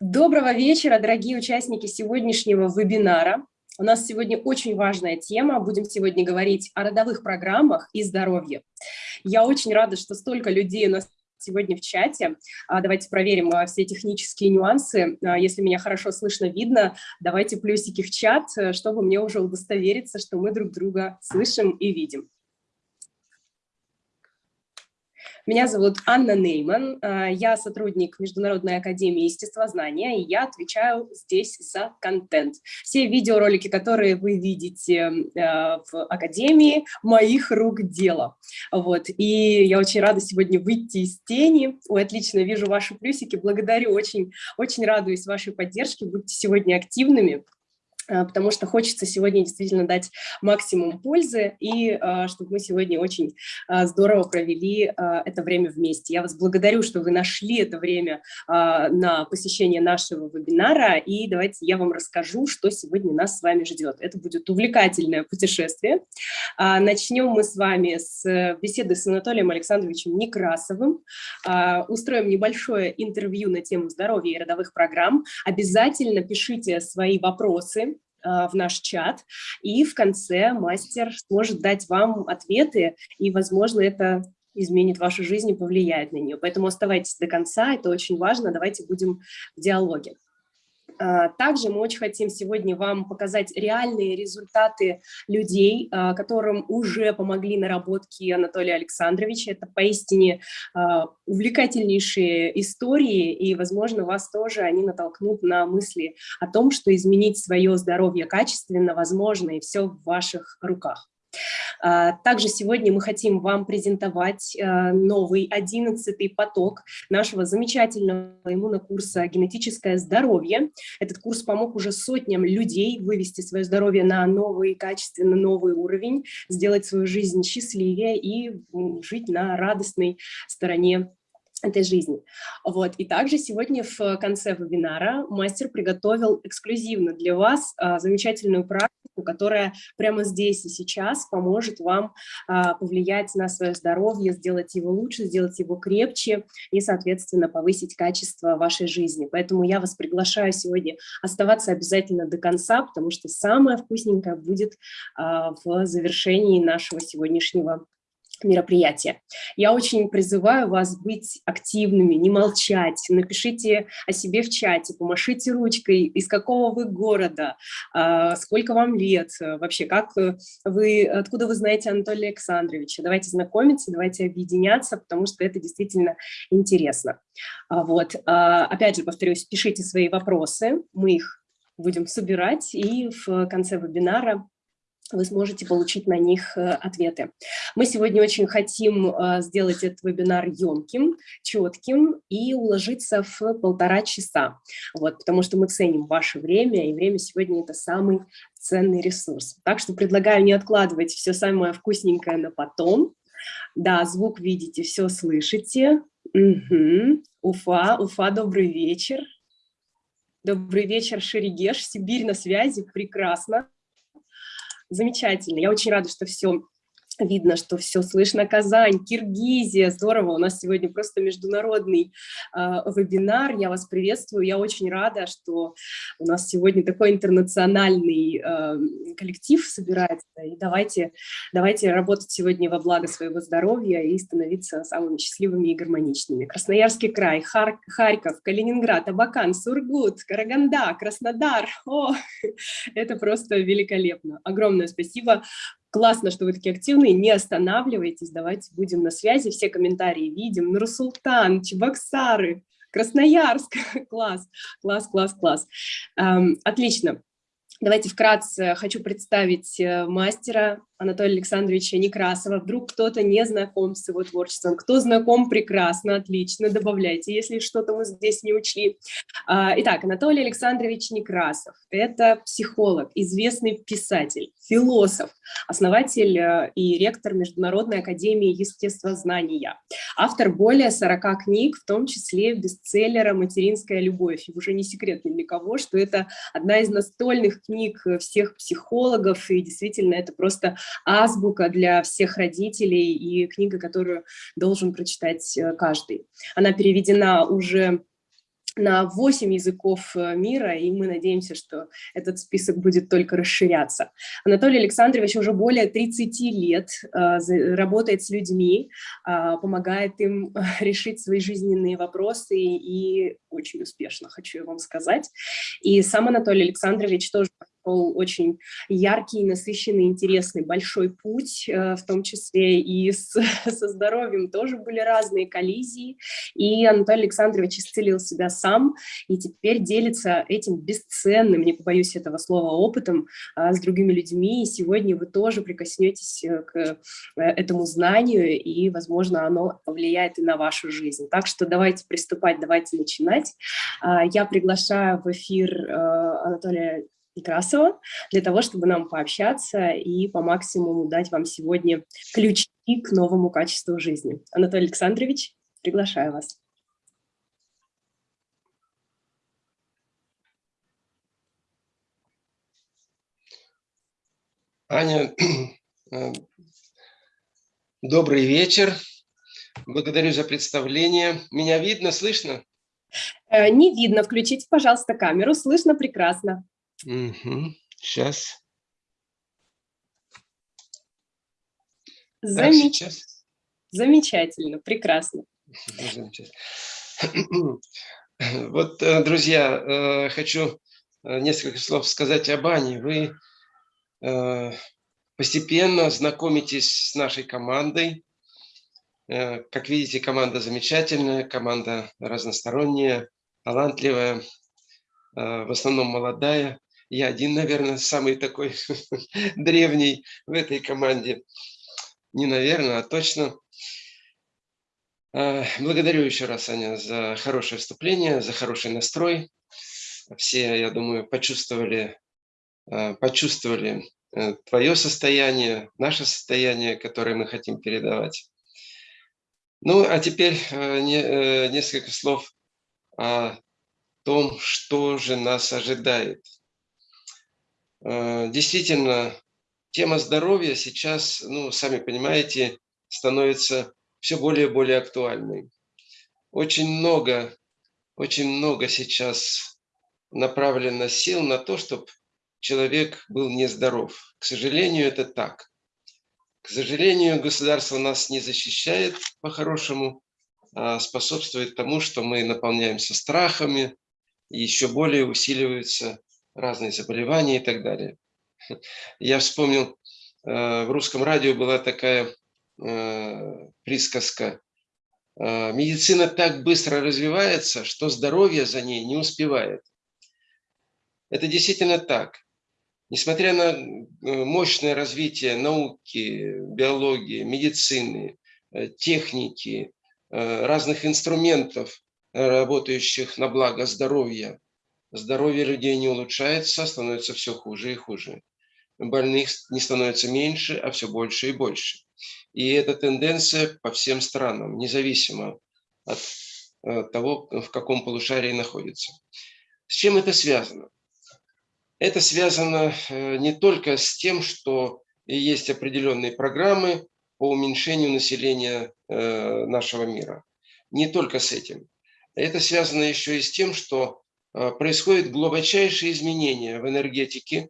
Доброго вечера, дорогие участники сегодняшнего вебинара. У нас сегодня очень важная тема. Будем сегодня говорить о родовых программах и здоровье. Я очень рада, что столько людей у нас сегодня в чате. А, давайте проверим а, все технические нюансы. А, если меня хорошо слышно, видно, давайте плюсики в чат, э, чтобы мне уже удостовериться, что мы друг друга слышим и видим. Меня зовут Анна Нейман, э, я сотрудник Международной академии естествознания, и я отвечаю здесь за контент. Все видеоролики, которые вы видите э, в академии, моих рук дело. Вот. И я очень рада сегодня выйти из тени. Ой, отлично, вижу ваши плюсики, благодарю, очень, очень радуюсь вашей поддержке, будьте сегодня активными. А, потому что хочется сегодня действительно дать максимум пользы, и а, чтобы мы сегодня очень а, здорово провели это время вместе. Я вас благодарю, что вы нашли это время на посещение нашего вебинара, и давайте я вам расскажу, что сегодня нас с вами ждет. Это будет увлекательное путешествие. Начнем мы с вами с беседы с Анатолием Александровичем Некрасовым. Устроим небольшое интервью на тему здоровья и родовых программ. Обязательно пишите свои вопросы в наш чат, и в конце мастер сможет дать вам ответы, и, возможно, это изменит вашу жизнь и повлияет на нее. Поэтому оставайтесь до конца, это очень важно, давайте будем в диалоге. А, также мы очень хотим сегодня вам показать реальные результаты людей, а, которым уже помогли наработки Анатолия Александровича. Это поистине а, увлекательнейшие истории, и, возможно, вас тоже они натолкнут на мысли о том, что изменить свое здоровье качественно возможно, и все в ваших руках. А, также сегодня мы хотим вам презентовать а, новый одиннадцатый поток нашего замечательного иммунокурса «Генетическое здоровье». Этот курс помог уже сотням людей вывести свое здоровье на новый, качественно новый уровень, сделать свою жизнь счастливее и жить на радостной стороне этой жизни. Вот. И также сегодня в конце вебинара мастер приготовил эксклюзивно для вас а, замечательную практику, которая прямо здесь и сейчас поможет вам а, повлиять на свое здоровье, сделать его лучше, сделать его крепче и, соответственно, повысить качество вашей жизни. Поэтому я вас приглашаю сегодня оставаться обязательно до конца, потому что самое вкусненькое будет а, в завершении нашего сегодняшнего мероприятия. Я очень призываю вас быть активными, не молчать, напишите о себе в чате, помашите ручкой, из какого вы города, а, сколько вам лет, вообще, как вы, откуда вы знаете Анатолия Александровича. Давайте знакомиться, давайте объединяться, потому что это действительно интересно. А, вот. А, опять же, повторюсь, пишите свои вопросы, мы их будем собирать, и в конце вебинара вы сможете получить на них э, ответы. Мы сегодня очень хотим э, сделать этот вебинар емким, четким и уложиться в полтора часа, вот, потому что мы ценим ваше время, и время сегодня – это самый ценный ресурс. Так что предлагаю не откладывать все самое вкусненькое на потом. Да, звук видите, все слышите. Угу. Уфа, Уфа, добрый вечер. Добрый вечер, Шерегеш, Сибирь на связи, прекрасно замечательно. Я очень рада, что все Видно, что все слышно. Казань, Киргизия, здорово. У нас сегодня просто международный э, вебинар. Я вас приветствую. Я очень рада, что у нас сегодня такой интернациональный э, коллектив собирается. И давайте, давайте работать сегодня во благо своего здоровья и становиться самыми счастливыми и гармоничными. Красноярский край, Хар Харьков, Калининград, Абакан, Сургут, Караганда, Краснодар. О, это просто великолепно. Огромное спасибо Классно, что вы такие активные, не останавливайтесь, давайте будем на связи, все комментарии видим. Нурсултан, Чебоксары, Красноярск, класс, класс, класс, класс. Эм, отлично. Давайте вкратце хочу представить э, мастера Анатолия Александровича Некрасова. Вдруг кто-то не знаком с его творчеством. Кто знаком, прекрасно, отлично, добавляйте, если что-то мы здесь не учли. А, итак, Анатолий Александрович Некрасов – это психолог, известный писатель, философ, основатель э, и ректор Международной академии естествознания, автор более 40 книг, в том числе бестселлера «Материнская любовь». И уже не секрет ни для кого, что это одна из настольных книг всех психологов, и действительно это просто азбука для всех родителей и книга, которую должен прочитать э, каждый. Она переведена уже на 8 языков э, мира, и мы надеемся, что этот список будет только расширяться. Анатолий Александрович уже более 30 лет э, работает с людьми, э, помогает им решить свои жизненные вопросы, и очень успешно, хочу я вам сказать. И сам Анатолий Александрович тоже прошел очень яркий, насыщенный, интересный, большой путь, э, в том числе и с, со здоровьем тоже были разные коллизии, и Анатолий Александрович исцелил себя сам, и теперь делится этим бесценным, не побоюсь этого слова, опытом а, с другими людьми, и сегодня вы тоже прикоснетесь э, к э, этому знанию, и, возможно, оно повлияет и на вашу жизнь. Так что давайте приступать, давайте начинать. А, я приглашаю в эфир Анатолия Некрасова, для того, чтобы нам пообщаться и по максимуму дать вам сегодня ключи к новому качеству жизни. Анатолий Александрович, приглашаю вас. Аня, э, добрый вечер. Благодарю за представление. Меня видно, слышно? Э, не видно. Включите, пожалуйста, камеру. Слышно прекрасно. Угу. Сейчас. Замеч... Так, Замечательно, прекрасно. Вот, э, друзья, э, хочу э, несколько слов сказать об Ане. Вы постепенно знакомитесь с нашей командой. Как видите, команда замечательная, команда разносторонняя, талантливая, в основном молодая. Я один, наверное, самый такой древний в этой команде. Не наверное, а точно. А, благодарю еще раз, Аня, за хорошее вступление, за хороший настрой. Все, я думаю, почувствовали, а, почувствовали э, твое состояние, наше состояние, которое мы хотим передавать. Ну, а теперь э, э, несколько слов о том, что же нас ожидает – действительно, тема здоровья сейчас, ну, сами понимаете, становится все более и более актуальной. Очень много, очень много сейчас направлено сил на то, чтобы человек был нездоров. К сожалению, это так. К сожалению, государство нас не защищает по-хорошему, а способствует тому, что мы наполняемся страхами, и еще более усиливаются разные заболевания и так далее. Я вспомнил, э, в русском радио была такая э, присказка. Э, Медицина так быстро развивается, что здоровье за ней не успевает. Это действительно так. Несмотря на мощное развитие науки, биологии, медицины, техники, разных инструментов, работающих на благо здоровья, здоровье людей не улучшается, становится все хуже и хуже. Больных не становится меньше, а все больше и больше. И эта тенденция по всем странам, независимо от э, того, в каком полушарии находится. С чем это связано? Это связано э, не только с тем, что есть определенные программы по уменьшению населения э, нашего мира. Не только с этим. Это связано еще и с тем, что происходят глубочайшие изменения в энергетике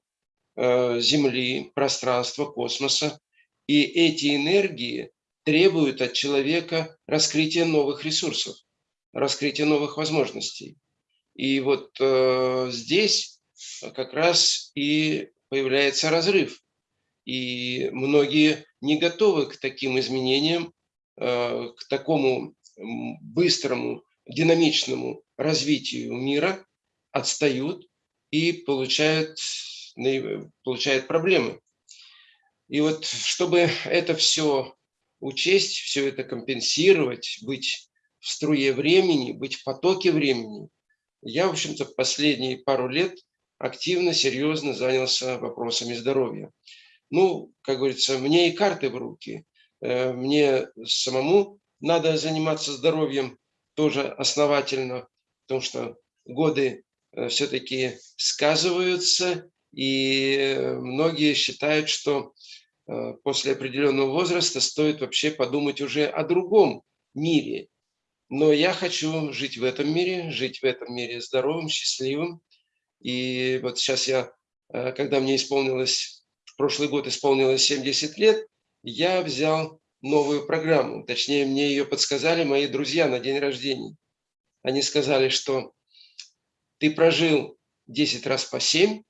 э, Земли, пространства, космоса. И эти энергии требуют от человека раскрытия новых ресурсов, раскрытия новых возможностей. И вот э, здесь как раз и появляется разрыв. И многие не готовы к таким изменениям, к такому быстрому, динамичному развитию мира, отстают и получают, получают проблемы. И вот чтобы это все учесть, все это компенсировать, быть в струе времени, быть в потоке времени, я, в общем-то, последние пару лет активно, серьезно занялся вопросами здоровья. Ну, как говорится, мне и карты в руки. Э, мне самому надо заниматься здоровьем тоже основательно, потому что годы все-таки сказываются, и многие считают, что э, после определенного возраста стоит вообще подумать уже о другом мире. но я хочу жить в этом мире, жить в этом мире здоровым, счастливым. И вот сейчас я, э, когда мне исполнилось, в прошлый год исполнилось 70 лет, я взял новую программу. Точнее, мне ее подсказали мои друзья на день рождения. Они сказали, что ты прожил 10 раз по 7,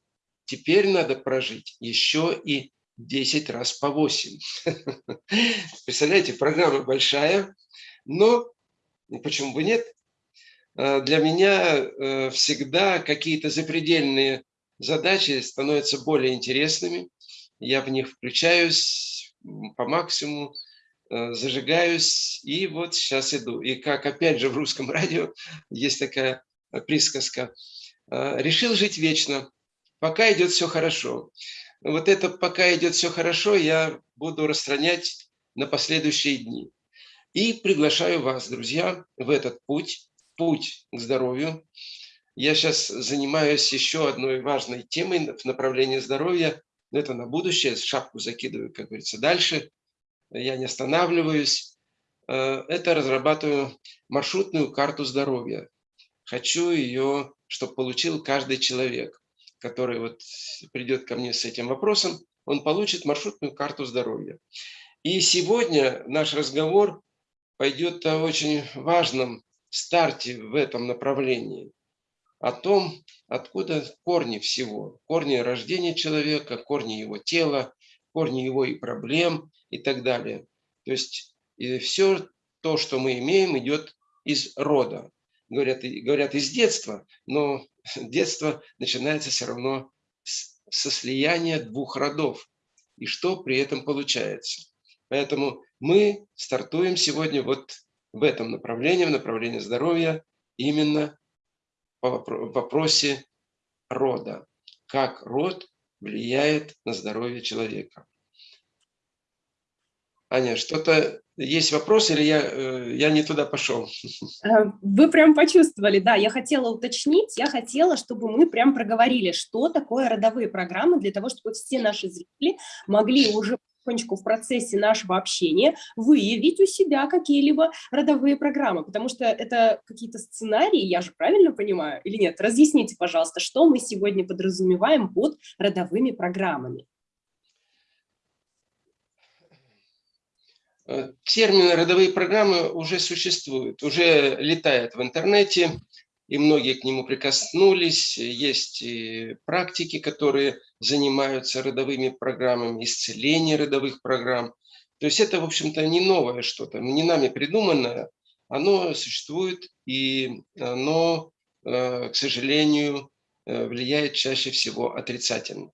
теперь надо прожить еще и 10 раз по 8. Представляете, программа большая, но почему бы нет? А, для меня э, всегда какие-то запредельные задачи становятся более интересными. Я в них включаюсь по максимуму, э, зажигаюсь, и вот сейчас иду. И как опять же в русском радио есть такая присказка. «А, Решил жить вечно, пока идет все хорошо. Вот это пока идет все хорошо, я буду распространять на последующие дни. И приглашаю вас, друзья, в этот путь, путь к здоровью. Я сейчас занимаюсь еще одной важной темой в направлении здоровья. Это на будущее, шапку закидываю, как говорится, дальше. Я не останавливаюсь. Э, это разрабатываю маршрутную карту здоровья. Хочу ее, чтобы получил каждый человек, который вот придет ко мне с этим вопросом, он получит маршрутную карту здоровья. И сегодня наш разговор пойдет о очень важном старте в этом направлении, о том, откуда корни всего, корни рождения человека, корни его тела, корни его и проблем и так далее. То есть и все то, что мы имеем, идет из рода. Говорят, говорят из детства, но детство начинается все равно со слияния двух родов. И что при этом получается? Поэтому мы стартуем сегодня вот в этом направлении, в направлении здоровья, именно по вопросе рода. Как род влияет на здоровье человека. Аня, что-то есть вопрос или я, э, я не туда пошел? Э, вы прям почувствовали, да. Я хотела уточнить, я хотела, чтобы мы прям проговорили, что такое родовые программы, для того, чтобы все наши зрители могли уже потихонечку в процессе нашего общения выявить у себя какие-либо родовые программы, потому что это какие-то сценарии, я же правильно понимаю, или нет? Разъясните, пожалуйста, что мы сегодня подразумеваем под родовыми программами. Э, термин «родовые программы» уже существуют, уже летает в интернете, и многие к нему прикоснулись. Есть практики, которые занимаются родовыми программами, исцеление родовых программ. То есть это, в общем-то, не новое что-то, не нами придуманное, оно существует, и оно, э, к сожалению, э, влияет чаще всего отрицательно.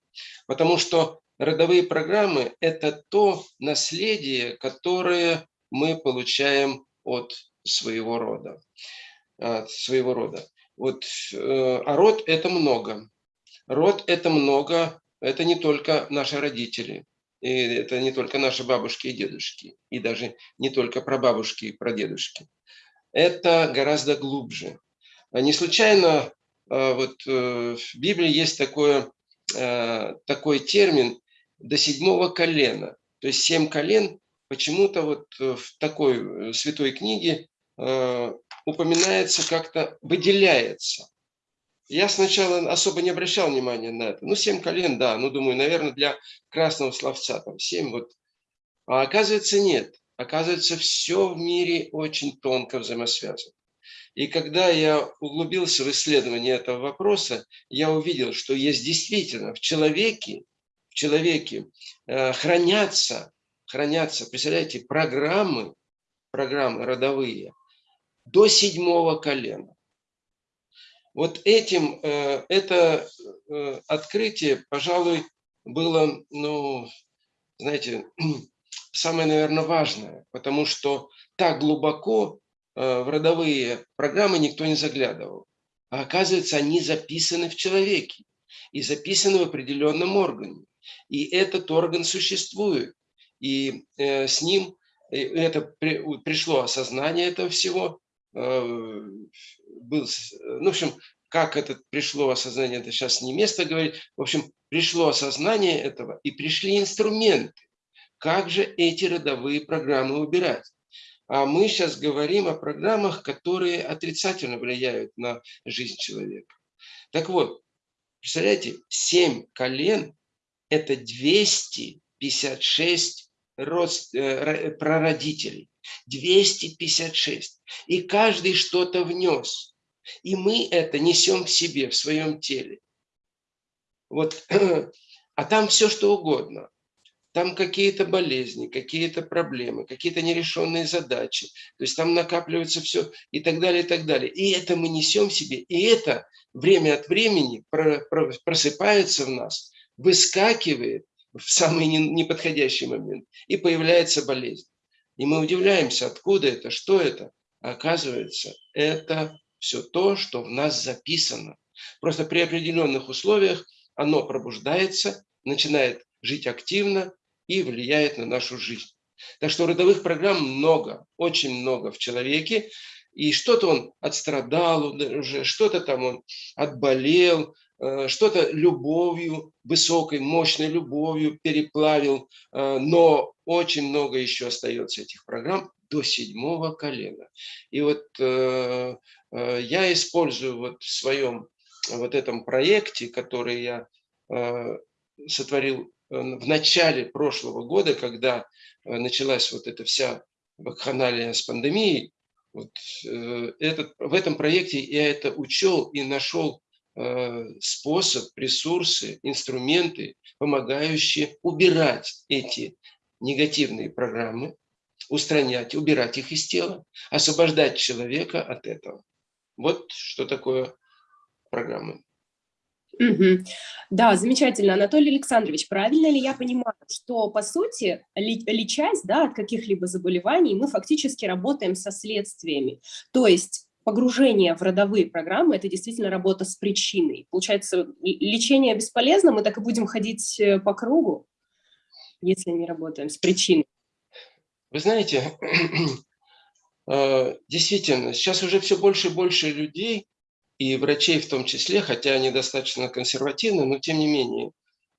Потому что родовые программы – это то наследие, которое мы получаем от своего рода. От своего рода. Вот, э, а род – это много. Род – это много, это не только наши родители, и это не только наши бабушки и дедушки, и даже не только прабабушки и прадедушки. Это гораздо глубже. Не случайно э, вот, э, в Библии есть такое, такой термин до седьмого колена. То есть семь колен почему-то вот э, в такой э, святой книге э, упоминается как-то, выделяется. Я сначала особо не обращал внимания на это. Ну, семь колен, да, ну, думаю, наверное, для красного словца там семь вот. А оказывается, нет. Оказывается, все в мире очень тонко взаимосвязано. И когда я углубился в исследование этого вопроса, я увидел, что есть действительно в человеке в человеке э, хранятся, хранятся, представляете, программы, программы родовые до седьмого колена. Вот этим, э, это э, открытие, пожалуй, было, ну, знаете, самое, наверное, важное, потому что так глубоко в родовые программы никто не заглядывал. А оказывается, они записаны в человеке и записаны в определенном органе. И этот орган существует. И э, с ним э, это при, пришло осознание этого всего. Э, был, ну, в общем, как это пришло осознание, это сейчас не место говорить. В общем, пришло осознание этого, и пришли инструменты. Как же эти родовые программы убирать? А мы сейчас говорим о программах, которые отрицательно влияют на жизнь человека. Так вот, представляете, 7 колен – это 256 рост, э, прародителей. 256. И каждый что-то внес. И мы это несем в себе, в своем теле. Вот, а там все что угодно. Там какие-то болезни, какие-то проблемы, какие-то нерешенные задачи. То есть там накапливается все и так далее, и так далее. И это мы несем себе. И это время от времени просыпается в нас, выскакивает в самый неподходящий момент, и появляется болезнь. И мы удивляемся, откуда это, что это. А оказывается, это все то, что в нас записано. Просто при определенных условиях оно пробуждается, начинает жить активно и влияет на нашу жизнь. Так что родовых программ много, очень много в человеке. И что-то он отстрадал уже, что-то там он отболел, Э, что-то любовью, высокой, мощной любовью переплавил, э, но очень много еще остается этих программ до седьмого колена. И вот э, я использую вот в своем вот этом проекте, который я сотворил в начале прошлого года, когда началась вот эта вся вакханалия с пандемией, вот, этот, в этом проекте я это учел и нашел Э, способ, ресурсы, инструменты, помогающие убирать эти негативные программы, устранять, убирать их из тела, освобождать человека от этого. Вот что такое программы. Угу. Да, замечательно. Анатолий Александрович, правильно ли я понимаю, что, по сути, лечась да, от каких-либо заболеваний, мы фактически работаем со следствиями? То есть погружение в родовые программы – это действительно работа с причиной. Получается, лечение бесполезно, мы так и будем ходить э, по кругу, если не работаем с причиной. Вы знаете, э, действительно, сейчас уже все больше и больше людей, и врачей в том числе, хотя они достаточно консервативны, но тем не менее,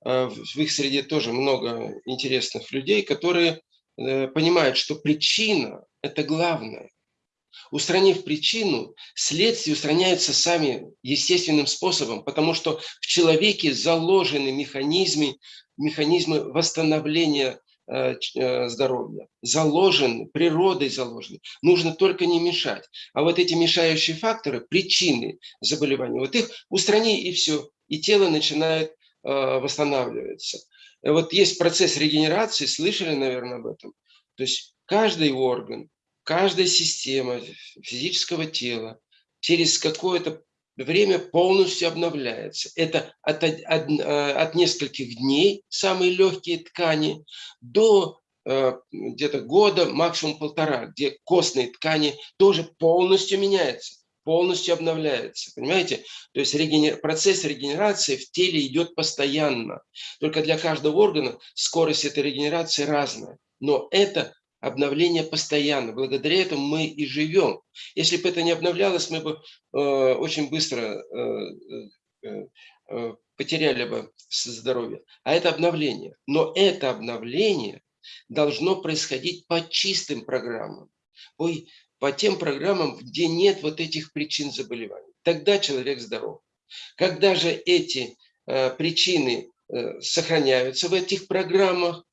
э, в их среде тоже много интересных людей, которые понимают, что причина – это главное. Устранив причину, следствия устраняются сами естественным способом, потому что в человеке заложены механизмы, механизмы восстановления э, э, здоровья, заложены, природой заложены. Нужно только не мешать. А вот эти мешающие факторы, причины заболевания, вот их устрани и все, и тело начинает э, восстанавливаться. Вот есть процесс регенерации, слышали, наверное, об этом. То есть каждый орган, каждая система физического тела через какое-то время полностью обновляется. Это от, от, э, от нескольких дней, самые легкие ткани, до э, где-то года, максимум полтора, где костные ткани тоже полностью меняются, полностью обновляются. Понимаете? То есть регенер... процесс регенерации в теле идет постоянно. Только для каждого органа скорость этой регенерации разная. Но это обновление постоянно. Благодаря этому мы и живем. Если бы это не обновлялось, мы бы э, очень быстро э, э, э, потеряли бы здоровье. А это обновление. Но это обновление должно происходить по чистым программам. По, по тем программам, где нет вот этих причин заболеваний. Тогда человек здоров. Когда же эти э, причины э, сохраняются в этих программах,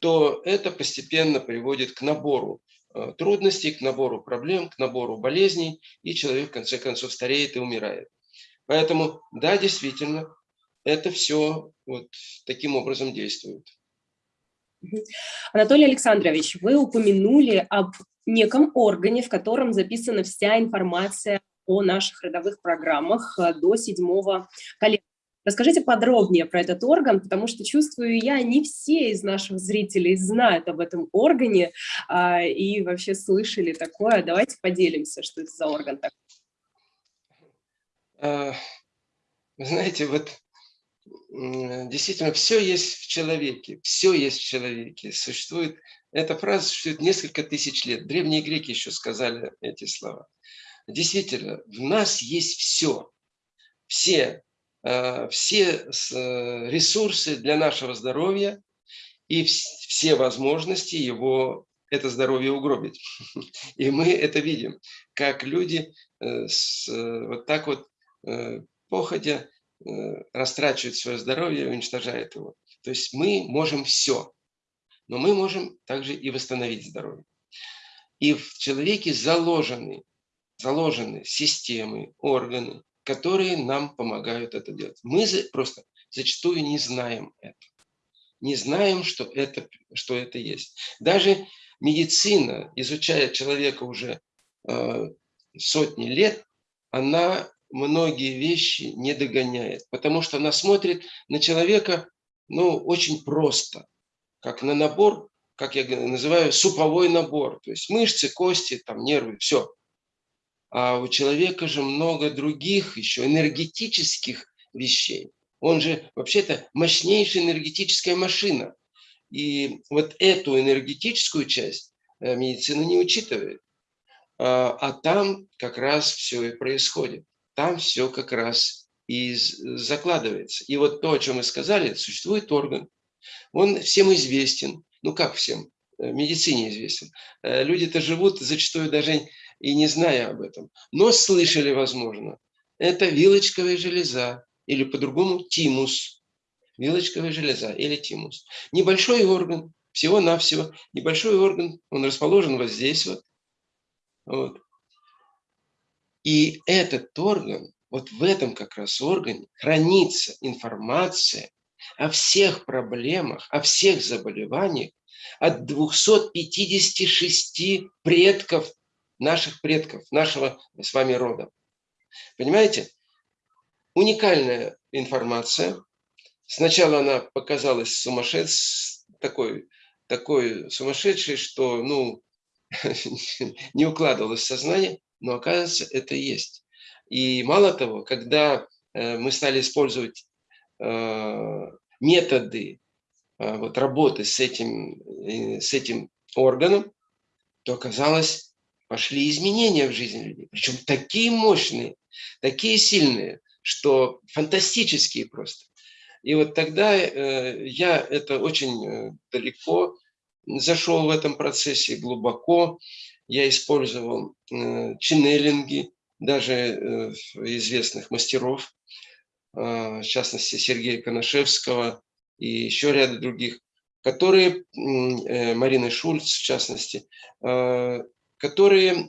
то это постепенно приводит к набору э, трудностей, к набору проблем, к набору болезней, и человек в конце концов стареет и умирает. Поэтому, да, действительно, это все вот таким образом действует. Анатолий Александрович, вы упомянули об неком органе, в котором записана вся информация о наших родовых программах э, до седьмого колена. Расскажите подробнее про этот орган, потому что чувствую я, не все из наших зрителей знают об этом органе а, и вообще слышали такое. Давайте поделимся, что это за орган такой. А, знаете, вот действительно все есть в человеке, все есть в человеке. Существует, эта фраза существует несколько тысяч лет. Древние греки еще сказали эти слова. Действительно, в нас есть все. Все все э, ресурсы для нашего здоровья и все возможности его это здоровье угробить. И мы это видим, как люди э, с, э, вот так вот походя растрачивают свое здоровье уничтожают его. То есть мы можем все, но мы можем также и восстановить здоровье. И в человеке заложены, заложены системы, органы, которые нам помогают это делать. Мы просто зачастую не знаем это. Не знаем, что это, что это есть. Даже медицина, изучая человека уже э, сотни лет, она многие вещи не догоняет, потому что она смотрит на человека ну, очень просто, как на набор, как я называю, суповой набор. То есть мышцы, кости, там, нервы, все. А у человека же много других еще энергетических вещей. Он же вообще-то мощнейшая энергетическая машина. И вот эту энергетическую часть э, медицина не учитывает. А, а там как раз все и происходит. Там все как раз и закладывается. И вот то, о чем мы сказали, существует орган. Он всем известен. Ну как всем? Э, медицине известен. Э, люди-то живут зачастую даже и не зная об этом. Но слышали, возможно. Это вилочковая железа или по-другому тимус. Вилочковая железа или тимус. Небольшой орган, всего-навсего. Небольшой орган, он расположен вот здесь вот. вот. И этот орган, вот в этом как раз органе хранится информация о всех проблемах, о всех заболеваниях от 256 предков, наших предков, нашего с вами рода. Понимаете? уникальная информация. Сначала она показалась сумасшедшей, такой, такой сумасшедшей, что ну, не укладывалось в сознание, но оказывается, это есть. И мало того, когда э, мы стали использовать э, методы э, вот, работы с этим, с этим органом, то оказалось, пошли изменения в жизни людей. Причем такие мощные, такие сильные, что фантастические просто. И вот тогда э, я это очень э, далеко зашел в этом процессе, глубоко. Я использовал э, ченнелинги, даже известных мастеров, в частности Сергея Коношевского и еще ряда других, которые, Марина Шульц в частности, которые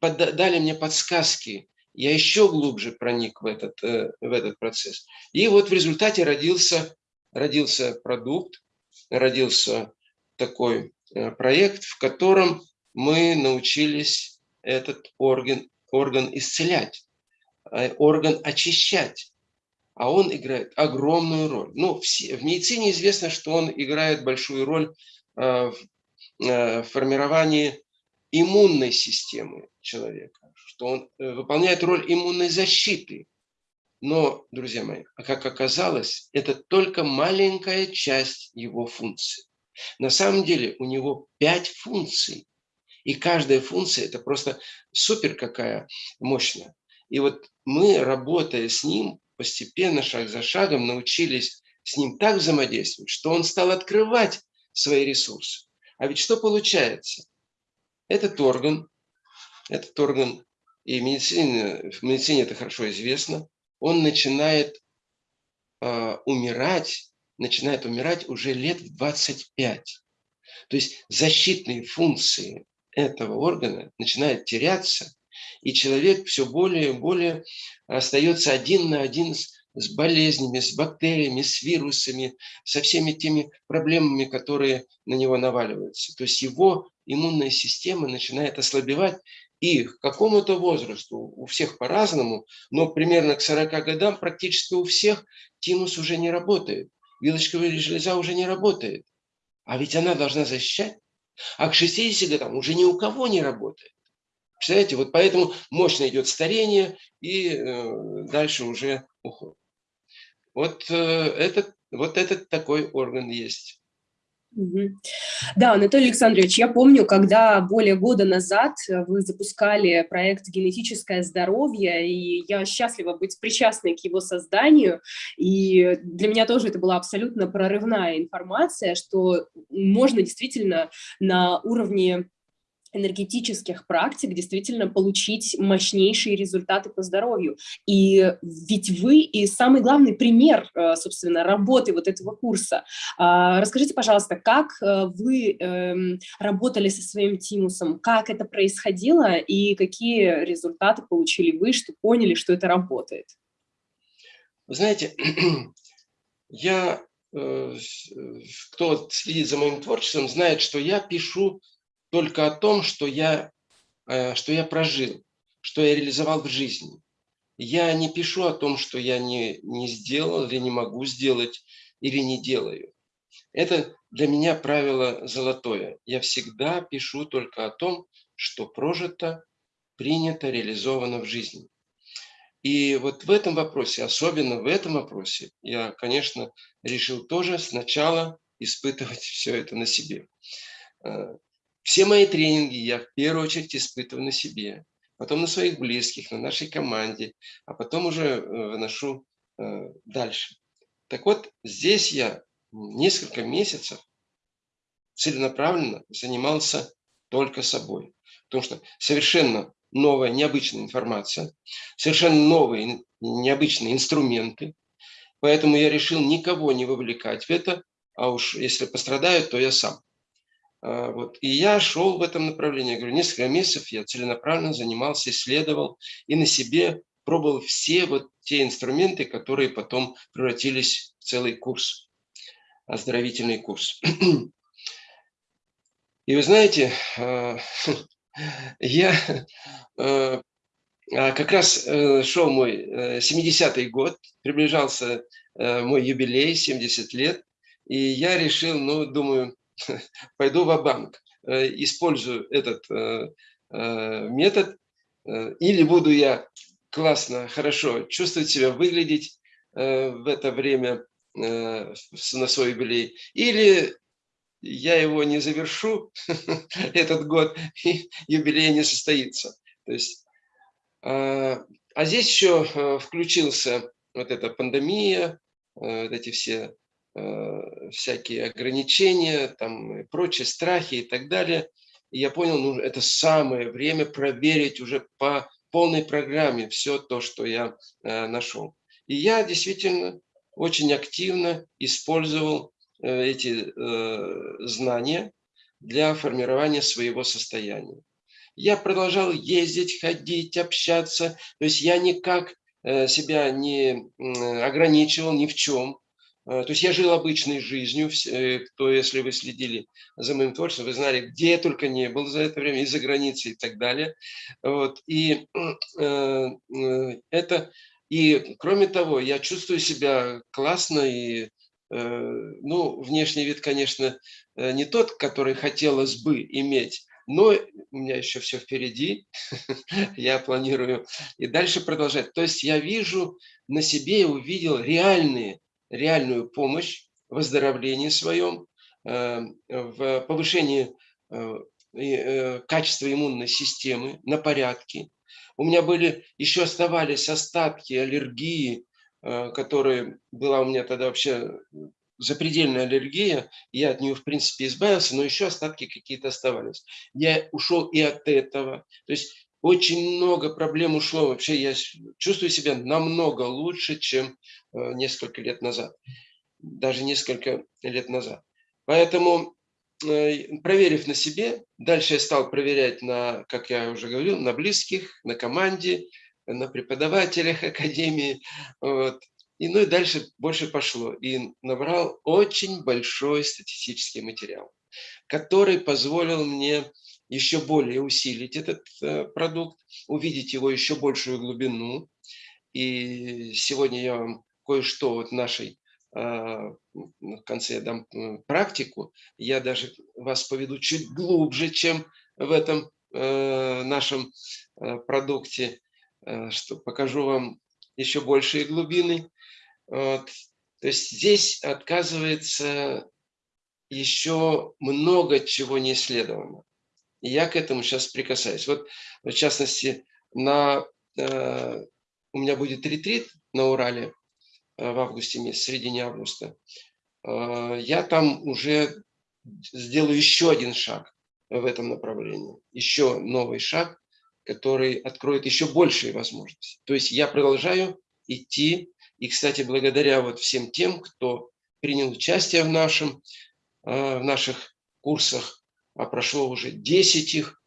дали мне подсказки, я еще глубже проник в этот, э, в этот процесс. И вот в результате родился, родился продукт, родился такой э, проект, в котором мы научились этот орган, орган исцелять, э, орган очищать. А он играет огромную роль. Ну, в, в медицине известно, что он играет большую роль в формировании иммунной системы человека что он э, выполняет роль иммунной защиты. Но, друзья мои, а как оказалось, это только маленькая часть его функции. На самом деле у него пять функций. И каждая функция – это просто супер какая мощная. И вот мы, работая с ним, постепенно, шаг за шагом, научились с ним так взаимодействовать, что он стал открывать свои ресурсы. А ведь что получается? Этот орган, этот орган и в медицине, в медицине это хорошо известно, он начинает э, умирать, начинает умирать уже лет в 25. То есть защитные функции этого органа начинают теряться, и человек все более и более остается один на один с, с болезнями, с бактериями, с вирусами, со всеми теми проблемами, которые на него наваливаются. То есть его иммунная система начинает ослабевать, и к какому-то возрасту, у всех по-разному, но примерно к 40 годам практически у всех тимус уже не работает. Вилочковая железа уже не работает. А ведь она должна защищать. А к 60 годам уже ни у кого не работает. Представляете, вот поэтому мощно идет старение и э, дальше уже уход. Вот, э, этот, вот этот такой орган есть. Да, Анатолий Александрович, я помню, когда более года назад вы запускали проект «Генетическое здоровье», и я счастлива быть причастной к его созданию, и для меня тоже это была абсолютно прорывная информация, что можно действительно на уровне энергетических практик действительно получить мощнейшие результаты по здоровью. И ведь вы и самый главный пример, э, собственно, работы вот этого курса. А, расскажите, пожалуйста, как э, вы эм, работали со своим тимусом, как это происходило и какие результаты получили вы, что поняли, что это работает? Вы знаете, я, э, кто следит за моим творчеством, знает, что я пишу только о том, что я, э, что я прожил, что я реализовал в жизни. Я не пишу о том, что я не, не сделал или не могу сделать, или не делаю. Это для меня правило золотое. Я всегда пишу только о том, что прожито, принято, реализовано в жизни. И вот в этом вопросе, особенно в этом вопросе, я, конечно, решил тоже сначала испытывать все это на себе. Все мои тренинги я в первую очередь испытываю на себе, потом на своих близких, на нашей команде, а потом уже э, выношу э, дальше. Так вот, здесь я несколько месяцев целенаправленно занимался только собой. Потому что совершенно новая, необычная информация, совершенно новые, необычные инструменты. Поэтому я решил никого не вовлекать в это, а уж если пострадают, то я сам. А, вот. И я шел в этом направлении. Я говорю, несколько месяцев я целенаправленно занимался, исследовал и на себе пробовал все вот те инструменты, которые потом превратились в целый курс, оздоровительный курс. И вы знаете, а, я а, как раз э, шел мой 70-й э, год, приближался э, мой юбилей, 70 лет, и я решил, ну, думаю, пойду в банк э, использую этот э, э, метод, или буду я классно, хорошо чувствовать себя, выглядеть в это время на свой юбилей, или я его не завершу, этот год, и юбилей не состоится. То есть, а здесь еще включился вот эта пандемия, вот эти все всякие ограничения, там, и прочие страхи и так далее. И я понял, ну, это самое время проверить уже по полной программе все то, что я э, нашел. И я действительно очень активно использовал э, эти э, знания для формирования своего состояния. Я продолжал ездить, ходить, общаться. То есть я никак э, себя не ограничивал ни в чем. Э, то есть я жил обычной жизнью, э, кто, если вы следили за моим творчеством, вы знали, где я только не был за это время, из-за границы и так далее. Вот. И э, это, и кроме того, я чувствую себя классно и ну, внешний вид, конечно, не тот, который хотелось бы иметь, но у меня еще все впереди, я планирую и дальше продолжать. То есть я вижу на себе и увидел реальные реальную помощь в выздоровлении своем, э, в повышении э, э, качества иммунной системы на порядке. У меня были, еще оставались остатки аллергии, которые была у меня тогда вообще запредельная аллергия, я от нее, в принципе, избавился, но еще остатки какие-то оставались. Я ушел и от этого. То есть очень много проблем ушло. Вообще я чувствую себя намного лучше, чем э, несколько лет назад. Даже несколько лет назад. Поэтому, э, проверив на себе, дальше я стал проверять на, как я уже говорил, на близких, на команде, на преподавателях академии. Вот. И ну и дальше больше пошло. И набрал очень большой статистический материал, который позволил мне еще более усилить этот э, продукт, увидеть его еще большую глубину. И сегодня я вам кое-что вот нашей а, в конце я дам практику, я даже вас поведу чуть глубже, чем в этом э, нашем э, продукте, что покажу вам еще большие глубины. Вот. То есть здесь отказывается еще много чего не исследовано. И я к этому сейчас прикасаюсь. Вот, в частности, на, э, у меня будет ретрит на Урале э, в августе месяце, в середине августа. Э, я там уже сделаю еще один шаг в этом направлении. Еще новый шаг, который откроет еще большие возможности. То есть я продолжаю идти. И, кстати, благодаря вот всем тем, кто принял участие в, нашем, э, в наших курсах, а прошло уже 10 их,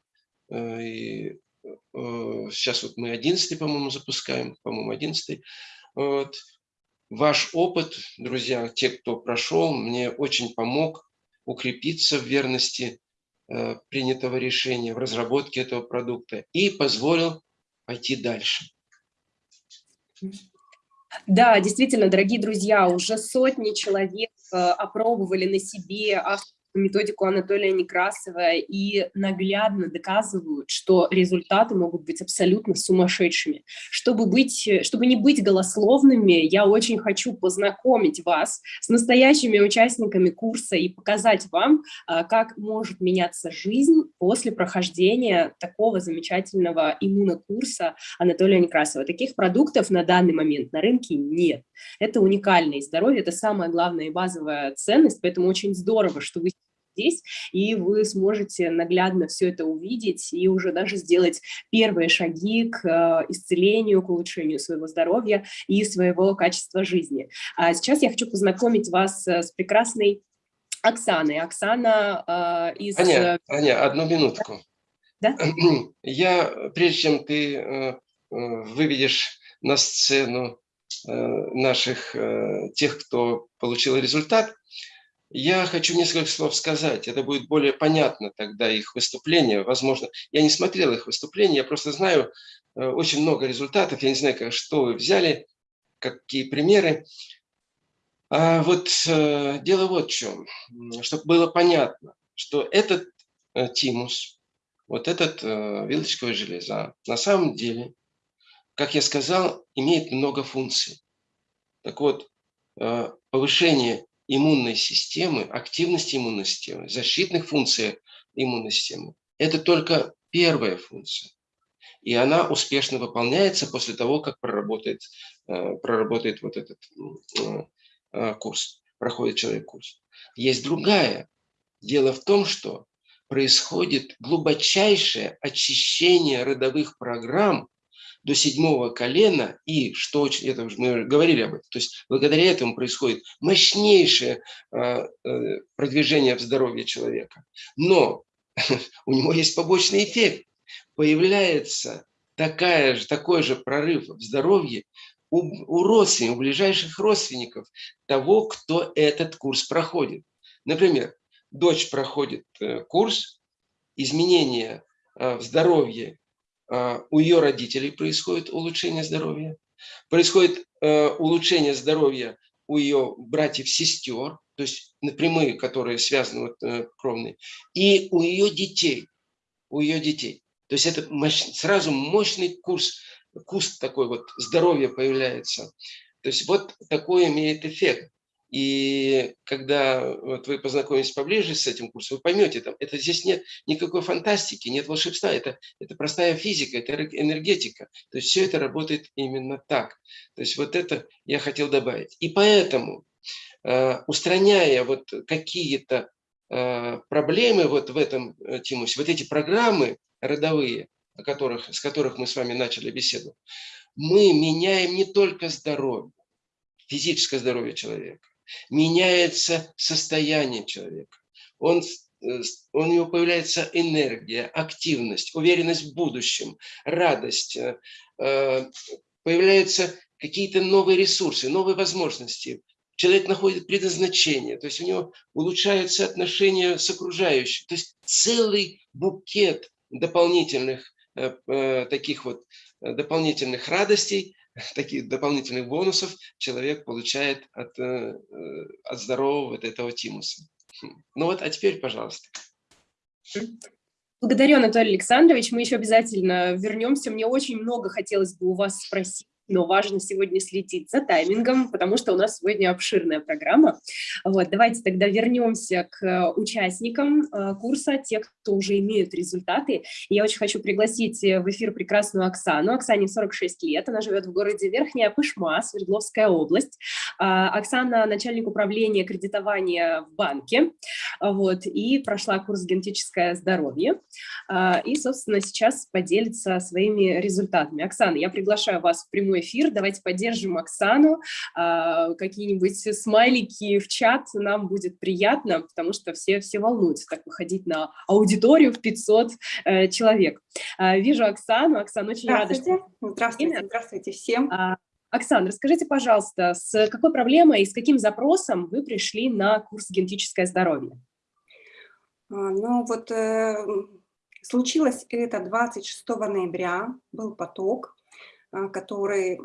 э, и э, сейчас вот мы 11 по-моему, запускаем, по-моему, 11 вот. Ваш опыт, друзья, те, кто прошел, мне очень помог укрепиться в верности принятого решения, в разработке этого продукта и позволил пойти дальше. Да, действительно, дорогие друзья, уже сотни человек э, опробовали на себе методику Анатолия Некрасова и наглядно доказывают, что результаты могут быть абсолютно сумасшедшими. Чтобы, быть, чтобы не быть голословными, я очень хочу познакомить вас с настоящими участниками курса и показать вам, а, как может меняться жизнь после прохождения такого замечательного иммунокурса Анатолия Некрасова. Таких продуктов на данный момент на рынке нет. Это уникальное здоровье, это самая главная и базовая ценность, поэтому очень здорово, что вы здесь, и вы сможете наглядно все это увидеть и уже даже сделать первые шаги к э, исцелению, к улучшению своего здоровья и своего качества жизни. А сейчас я хочу познакомить вас э, с прекрасной Оксаной. Оксана э, из... Аня, Аня, одну минутку. Да? Я, прежде чем ты э, э, выведешь на сцену э, наших, э, тех, кто получил результат, я хочу несколько слов сказать, это будет более понятно тогда их выступление, возможно. Я не смотрел их выступления, я просто знаю э, очень много результатов, я не знаю, как, что вы взяли, какие примеры. А вот э, дело вот в чем, чтобы было понятно, что этот э, тимус, вот этот вилочковая железа, на самом деле, как я сказал, имеет много функций. Так вот, повышение иммунной системы, активности иммунной системы, защитных функций иммунной системы, это только первая функция. И она успешно выполняется после того, как проработает, э, проработает вот этот э, э, курс, проходит человек курс. Есть другая. Дело в том, что происходит глубочайшее очищение родовых программ до седьмого колена, и, что это мы говорили об этом, то есть благодаря этому происходит мощнейшее э, продвижение в здоровье человека. Но у него есть побочный эффект. Появляется такая же, такой же прорыв в здоровье у, у родственников, у ближайших родственников того, кто этот курс проходит. Например, дочь проходит э, курс, изменения э, в здоровье а, у ее родителей происходит улучшение здоровья, происходит э, улучшение здоровья у ее братьев-сестер, то есть напрямую, которые связаны вот, э, кровные, и у ее детей, у ее детей. То есть это мощ, сразу мощный курс, куст такой вот здоровья появляется. То есть вот такой имеет эффект. И когда вот вы познакомитесь поближе с этим курсом, вы поймете, там, это здесь нет никакой фантастики, нет волшебства, это, это простая физика, это энергетика. То есть все это работает именно так. То есть вот это я хотел добавить. И поэтому, э, устраняя вот какие-то э, проблемы вот в этом э, тимусе, вот эти программы родовые, о которых, с которых мы с вами начали беседу, мы меняем не только здоровье, физическое здоровье человека, меняется состояние человека. Он, э, у него появляется энергия, активность, уверенность в будущем, радость. Э, э, появляются какие-то новые ресурсы, новые возможности. Человек находит предназначение, то есть у него улучшаются отношения с окружающим. То есть целый букет дополнительных таких вот дополнительных радостей, таких дополнительных бонусов человек получает от, э, э, от здорового вот этого тимуса. Хм. Ну вот, а теперь, пожалуйста. Благодарю, Анатолий Александрович. Мы еще обязательно вернемся. Мне очень много хотелось бы у вас спросить но важно сегодня следить за таймингом, потому что у нас сегодня обширная программа. Вот, давайте тогда вернемся к э, участникам э, курса, те, кто уже имеют результаты. Я очень хочу пригласить э, в эфир прекрасную Оксану. Оксане 46 лет, она живет в городе Верхняя Пышма, Свердловская область. А, Оксана – начальник управления кредитования в банке, вот, и прошла курс «Генетическое здоровье». А, и, собственно, сейчас поделится своими результатами. Оксана, я приглашаю вас в прямой эфир. Давайте поддержим Оксану. А, какие-нибудь смайлики в чат нам будет приятно, потому что все, все волнуются так выходить на аудиторию в 500 э, человек. А, вижу Оксану. Оксана, очень рада, что... Здравствуйте, здравствуйте всем. А, Оксана, расскажите, пожалуйста, с какой проблемой и с каким запросом вы пришли на курс «Генетическое здоровье»? Ну вот э, случилось это 26 ноября, был поток. А, который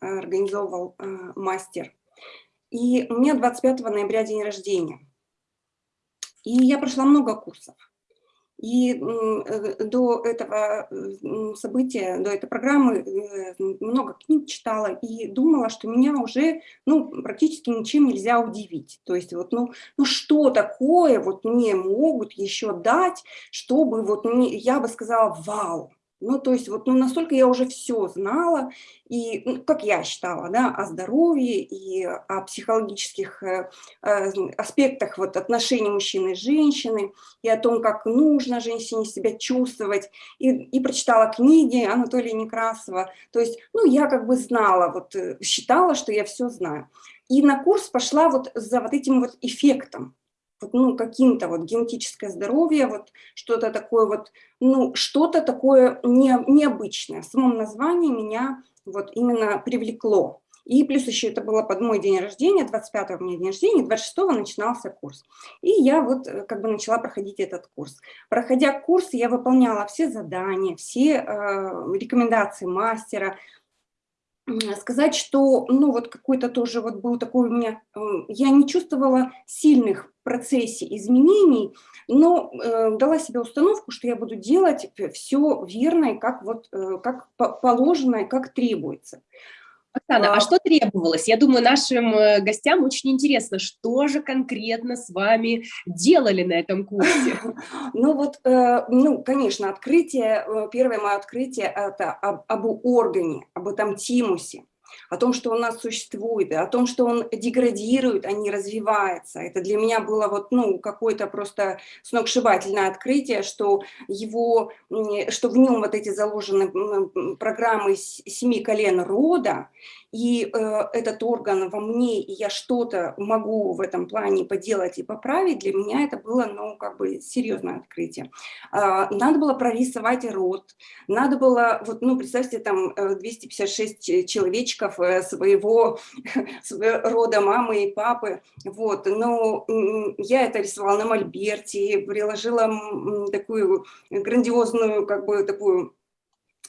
организовывал а, мастер. И у меня 25 ноября день рождения. И я прошла много курсов. И э, до этого события, до этой программы э, много книг читала и думала, что меня уже ну, практически ничем нельзя удивить. То есть вот, ну, ну что такое вот мне могут еще дать, чтобы вот мне, я бы сказала, вау, ну, то есть вот ну, настолько я уже все знала, и, ну, как я считала, да, о здоровье и о психологических э, э, аспектах вот, отношений мужчины и женщины, и о том, как нужно женщине себя чувствовать, и, и прочитала книги Анатолия Некрасова. То есть, ну, я как бы знала, вот, э, считала, что я все знаю. И на курс пошла вот за вот этим вот эффектом, ну, каким-то вот генетическое здоровье, вот что-то такое вот, ну, что-то такое не, необычное. В самом названии меня вот именно привлекло. И плюс еще это было под мой день рождения, 25-го у меня день рождения, 26-го начинался курс. И я вот э, как бы начала проходить этот курс. Проходя курс, я выполняла все задания, все э, рекомендации мастера, сказать, что, ну, вот какой-то тоже вот был такой у меня, я не чувствовала сильных процессе изменений, но э, дала себе установку, что я буду делать все верно и как вот, э, как положено и как требуется. Оксана, а, а что требовалось? Я думаю, нашим э, гостям очень интересно, что же конкретно с вами делали на этом курсе? Ну вот, э, ну, конечно, открытие, э, первое мое открытие – это об, об органе, об этом тимусе о том, что он у нас существует, о том, что он деградирует, а не развивается. Это для меня было вот, ну, какое-то просто сногсшибательное открытие, что, его, что в нем вот эти заложены программы семи колен рода, и э, этот орган во мне, и я что-то могу в этом плане поделать и поправить, для меня это было, ну, как бы серьезное открытие. Э, надо было прорисовать рот, надо было, вот, ну, представьте, там 256 э, человечков э, своего, рода мамы и папы, вот, но я это рисовала на мольберте, приложила такую грандиозную, как бы, такую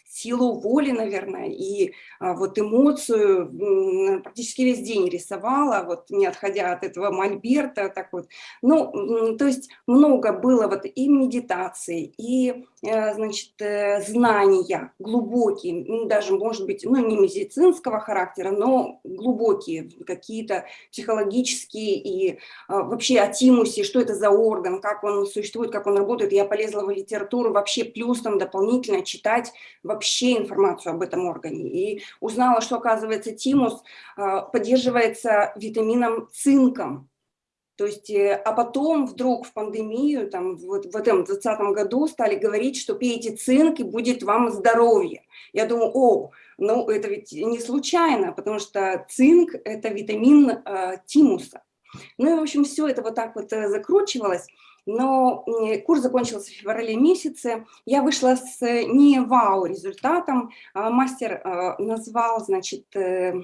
силу воли, наверное, и а, вот эмоцию практически весь день рисовала, вот не отходя от этого мольберта, так вот. Ну, то есть много было вот и медитации, и, э, значит, э, знания глубокие, ну, даже, может быть, ну, не медицинского характера, но глубокие, какие-то психологические и а, вообще о тимусе, что это за орган, как он существует, как он работает. Я полезла в литературу вообще плюс там дополнительно читать информацию об этом органе. И узнала, что, оказывается, тимус а, поддерживается витамином цинком. То есть, э, а потом вдруг в пандемию, там, вот в этом 2020 году стали говорить, что пейте цинк и будет вам здоровье. Я думаю, о, ну это ведь не случайно, потому что цинк – это витамин э, тимуса. Ну и, в общем, все это вот так вот э, закручивалось но курс закончился в феврале месяце. Я вышла с не вау результатом. А мастер э, назвал, значит, э, э,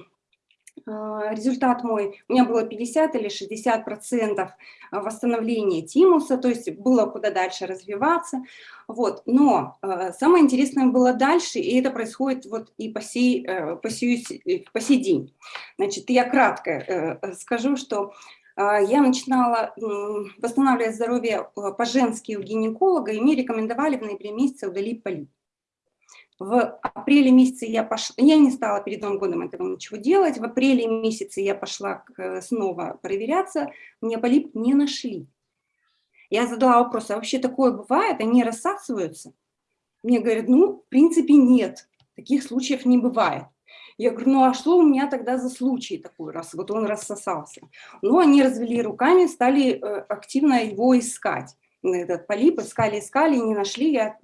результат мой, у меня было 50 или 60 процентов восстановления тимуса, то есть было куда дальше развиваться. Вот. Но самое интересное было дальше, и это происходит вот и по сей, по сей, по сей день. Значит, я кратко скажу, что а, я начинала восстанавливать здоровье э, по-женски у гинеколога, и мне рекомендовали в ноябре месяце удалить полип. В апреле месяце я пошла, я не стала перед Новым годом этого ничего делать, в апреле месяце я пошла снова проверяться, мне полип не нашли. Я задала вопрос, а вообще такое бывает, они рассасываются? Мне говорят, ну, в принципе, нет, таких случаев не бывает. Я говорю, ну а что у меня тогда за случай такой, раз вот он рассосался? Ну, они развели руками, стали э, активно его искать этот полип, искали, искали, не нашли, я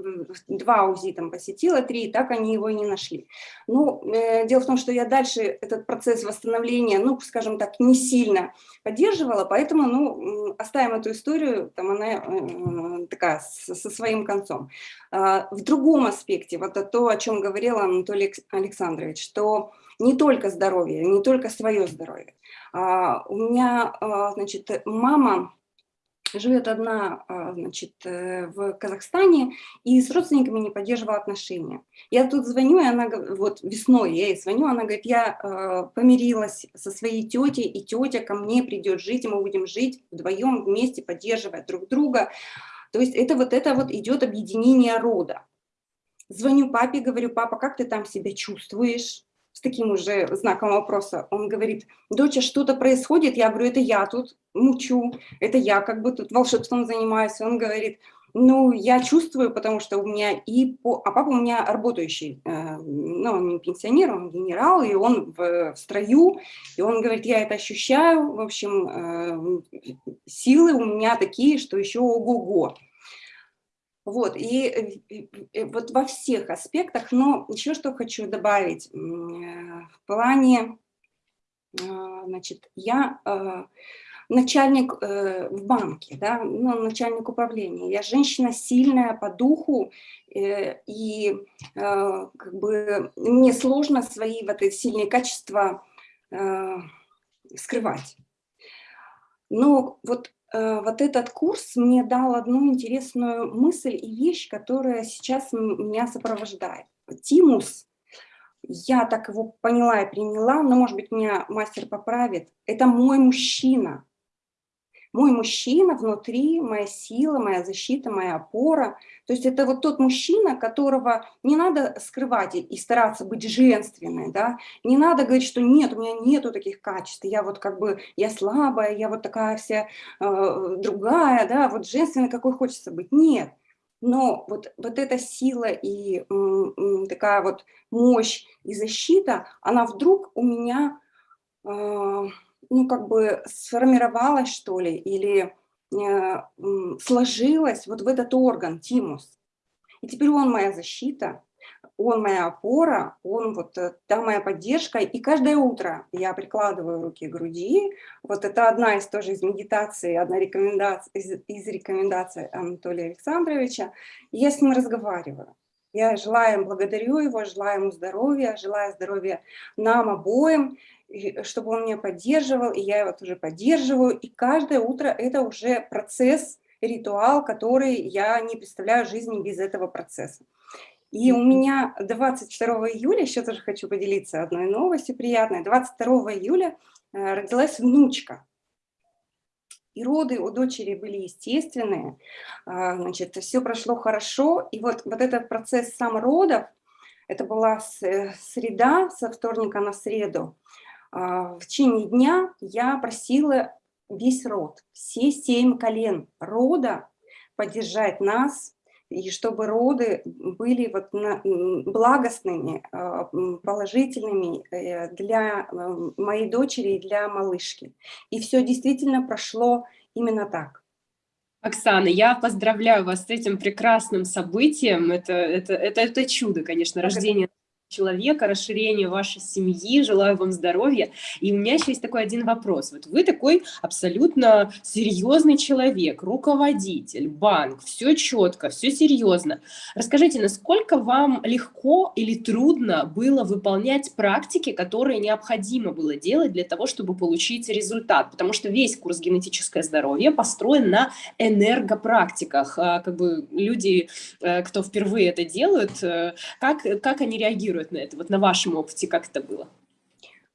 два УЗИ там посетила, три, так они его и не нашли. Ну, э, дело в том, что я дальше этот процесс восстановления, ну, скажем так, не сильно поддерживала, поэтому, ну, оставим эту историю, там она э, такая, со, со своим концом. Э, в другом аспекте, вот то, о чем говорил Анатолий Александрович, что не только здоровье, не только свое здоровье. А, у меня, а, значит, мама живет одна, а, значит, э, в Казахстане и с родственниками не поддерживала отношения. Я тут звоню, и она, вот весной я ей звоню, она говорит, я а, помирилась со своей тетей, и тетя ко мне придет жить, и мы будем жить вдвоем вместе, поддерживая друг друга. То есть это вот это вот идет объединение рода. Звоню папе, говорю, папа, как ты там себя чувствуешь? С таким уже знаком вопроса. Он говорит, доча, что-то происходит? Я говорю, это я тут мучу, это я как бы тут волшебством занимаюсь. Он говорит, ну, я чувствую, потому что у меня и... По... А папа у меня работающий, э, ну, он не пенсионер, он генерал, и он в, в строю, и он говорит, я это ощущаю, в общем, э, силы у меня такие, что еще ого-го. Вот, и, и, и вот во всех аспектах, но еще что хочу добавить, э, в плане, э, значит, я э, начальник в банке, да, ну, начальник управления, я женщина сильная по духу, и как бы мне сложно свои вот эти сильные качества скрывать. Но вот Э, вот этот курс мне дал одну интересную мысль и вещь, которая сейчас меня сопровождает. Тимус, я так его поняла и приняла, но, может быть, меня мастер поправит, это мой мужчина. Мой мужчина внутри, моя сила, моя защита, моя опора. То есть это вот тот мужчина, которого не надо скрывать и стараться быть женственной, да? не надо говорить, что нет, у меня нету таких качеств, я вот как бы, я слабая, я вот такая вся э, другая, да, вот женственной, какой хочется быть. Нет. Но вот, вот эта сила и м, такая вот мощь и защита, она вдруг у меня... Э, ну, как бы сформировалась, что ли, или э, сложилась вот в этот орган, тимус. И теперь он моя защита, он моя опора, он вот э, та моя поддержка. И каждое утро я прикладываю руки к груди. Вот это одна из тоже из медитации, одна рекомендация, из, из рекомендаций Анатолия Александровича. И я с ним разговариваю. Я желаю благодарю его, желаю ему здоровья, желаю здоровья нам обоим чтобы он меня поддерживал, и я его тоже поддерживаю. И каждое утро это уже процесс, ритуал, который я не представляю жизни без этого процесса. И у меня 22 июля, еще тоже хочу поделиться одной новостью приятной, 22 июля э, родилась внучка. И роды у дочери были естественные, а, значит, все прошло хорошо. И вот, вот этот процесс сам родов, это была э, среда, со вторника на среду, а, в течение дня я просила весь род, все семь колен рода поддержать нас, и чтобы роды были вот благостными, а, положительными э, для э, моей дочери и для малышки. И все действительно прошло именно так. Оксана, я поздравляю вас с этим прекрасным событием. Это, это, это, это чудо, конечно, рождение человека, расширение вашей семьи, желаю вам здоровья. И у меня еще есть такой один вопрос. Вот вы такой абсолютно серьезный человек, руководитель, банк, все четко, все серьезно. Расскажите, насколько вам легко или трудно было выполнять практики, которые необходимо было делать для того, чтобы получить результат? Потому что весь курс «Генетическое здоровье» построен на энергопрактиках. А, как бы люди, э, кто впервые это делают, э, как, как они реагируют? Реагируют на это? Вот на вашем опыте как это было?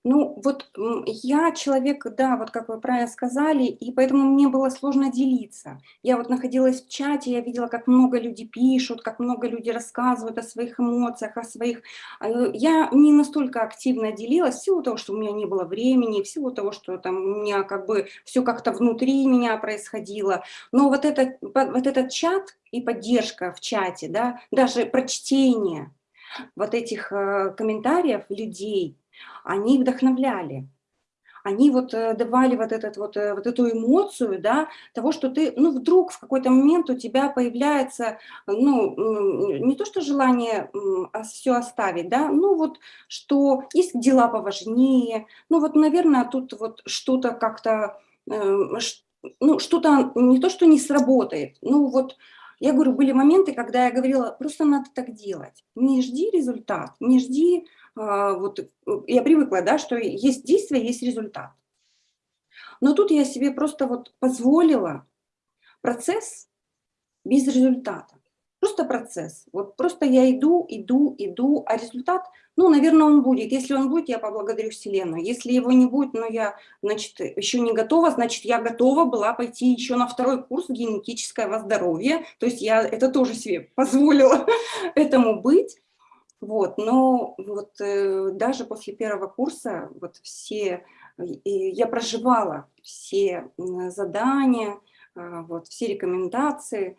Ну, вот я человек, да, вот как вы правильно сказали, и поэтому мне было сложно делиться. Я вот находилась в чате, я видела, как много людей пишут, как много людей рассказывают о своих эмоциях, о своих... Э, я не настолько активно делилась, в силу того, что у меня не было времени, в силу того, что там у меня как бы все как-то внутри меня происходило. Но вот этот, вот этот чат и поддержка в чате, да, даже прочтение вот этих э, комментариев людей, они вдохновляли. Они вот э, давали вот, этот, вот, э, вот эту эмоцию, да, того, что ты, ну, вдруг в какой-то момент у тебя появляется, ну, не то что желание а все оставить, да, ну, вот, что есть дела поважнее, ну, вот, наверное, тут вот что-то как-то, ну, что-то не то, что не сработает, ну, вот, я говорю, были моменты, когда я говорила, просто надо так делать, не жди результат, не жди а, вот э, я привыкла, да, что есть действие, есть результат. Но тут я себе просто вот позволила процесс без результата. Просто процесс. Вот просто я иду, иду, иду, а результат, ну, наверное, он будет. Если он будет, я поблагодарю Вселенную. Если его не будет, но я, значит, еще не готова, значит, я готова была пойти еще на второй курс генетическое здоровье. То есть я это тоже себе позволила этому быть. Вот, но вот э, даже после первого курса вот все, э, я проживала все задания, э, вот, все рекомендации,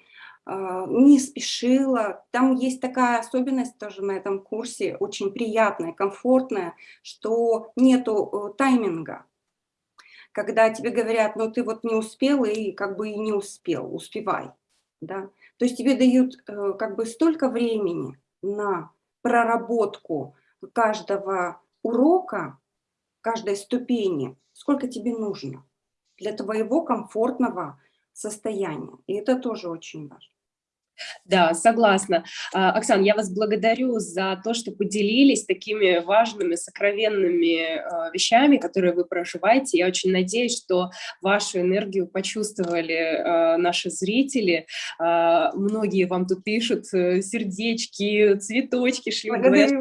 не спешила. Там есть такая особенность тоже на этом курсе, очень приятная, комфортная, что нету э, тайминга. Когда тебе говорят, ну ты вот не успел и как бы и не успел, успевай. Да? То есть тебе дают э, как бы столько времени на проработку каждого урока, каждой ступени, сколько тебе нужно для твоего комфортного состояния. И это тоже очень важно. Да, согласна. А, Оксана, я вас благодарю за то, что поделились такими важными, сокровенными а, вещами, которые вы проживаете. Я очень надеюсь, что вашу энергию почувствовали а, наши зрители. Многие вам тут пишут э, сердечки, цветочки, шлют, говорят,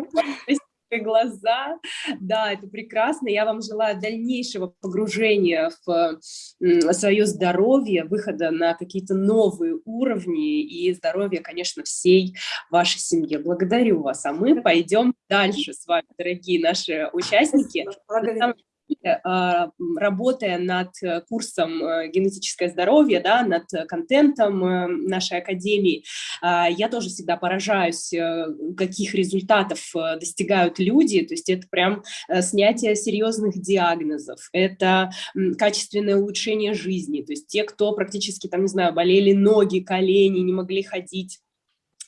глаза. Да, это прекрасно. Я вам желаю дальнейшего погружения в свое здоровье, выхода на какие-то новые уровни и здоровья, конечно, всей вашей семье. Благодарю вас. А мы пойдем дальше с вами, дорогие наши участники. Благодарю. А, работая над э, курсом э, «Генетическое здоровье», да, над контентом э, нашей академии, а, я тоже всегда поражаюсь, каких результатов достигают люди, то есть это прям снятие серьезных диагнозов, это качественное улучшение жизни, то есть те, кто практически, там, не знаю, болели ноги, колени, не могли ходить,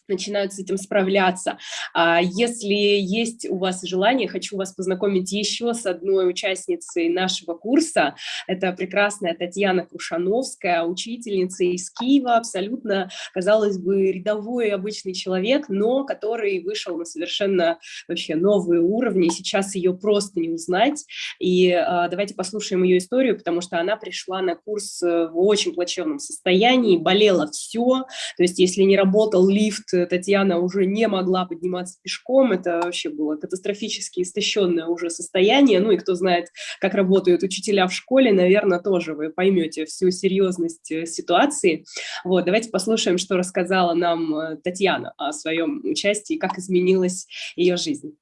начинают с этим справляться. А если есть у вас желание, хочу вас познакомить еще с одной участницей нашего курса. Это прекрасная Татьяна Крушановская, учительница из Киева, абсолютно, казалось бы, рядовой обычный человек, но который вышел на совершенно вообще новые уровни, сейчас ее просто не узнать. И а, давайте послушаем ее историю, потому что она пришла на курс э, в очень плачевном состоянии, болела все, то есть если не работал лифт, Татьяна уже не могла подниматься пешком, это вообще было катастрофически истощенное уже состояние, ну и кто знает, как работают учителя в школе, наверное, тоже вы поймете всю серьезность э, ситуации. Вот, давайте послушаем, что рассказала нам э, Татьяна о своем участии, как изменилась ее жизнь.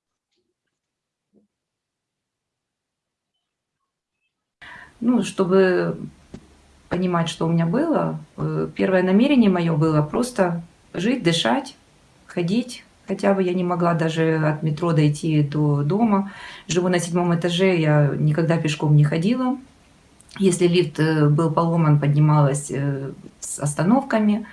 Ну, чтобы понимать, что у меня было, э, первое намерение мое было просто жить, дышать, ходить. Хотя бы я не могла даже от метро дойти до дома. Живу на седьмом этаже, я никогда пешком не ходила. Если лифт э, был поломан, поднималась э, с остановками.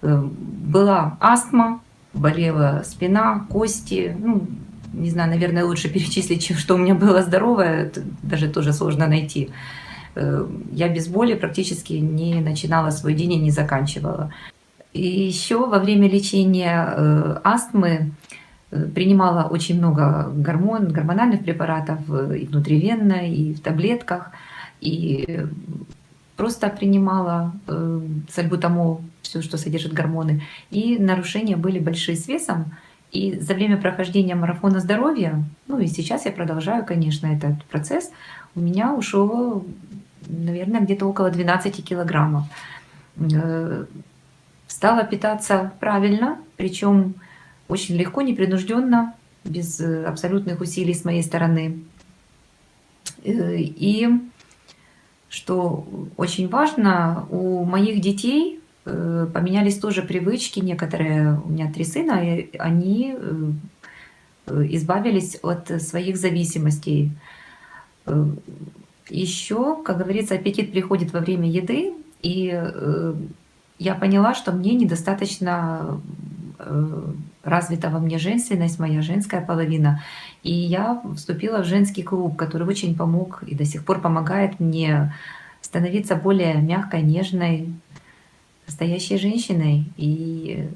Э, была астма, болела спина, кости. Ну, не знаю, наверное, лучше перечислить, чем что у меня было здоровое, даже тоже сложно найти. Я без боли практически не начинала свой день и не заканчивала. И еще во время лечения э, астмы э, принимала очень много гормон, гормональных препаратов э, и внутривенно, и в таблетках. И просто принимала сальбутамол, все, что содержит гормоны. И нарушения были большие с весом. И за время прохождения марафона здоровья, ну и сейчас я продолжаю, конечно, этот процесс, у меня ушло, наверное, где-то около 12 килограммов. Стала питаться правильно, причем очень легко, непринужденно, без э, абсолютных усилий с моей стороны. Э, и что очень важно, у моих детей э, поменялись тоже привычки, некоторые, у меня три сына, и они избавились от своих зависимостей. Еще, как говорится, аппетит приходит во время еды, и я поняла, что мне недостаточно развита во мне женственность, моя женская половина. И я вступила в женский клуб, который очень помог и до сих пор помогает мне становиться более мягкой, нежной, настоящей женщиной. И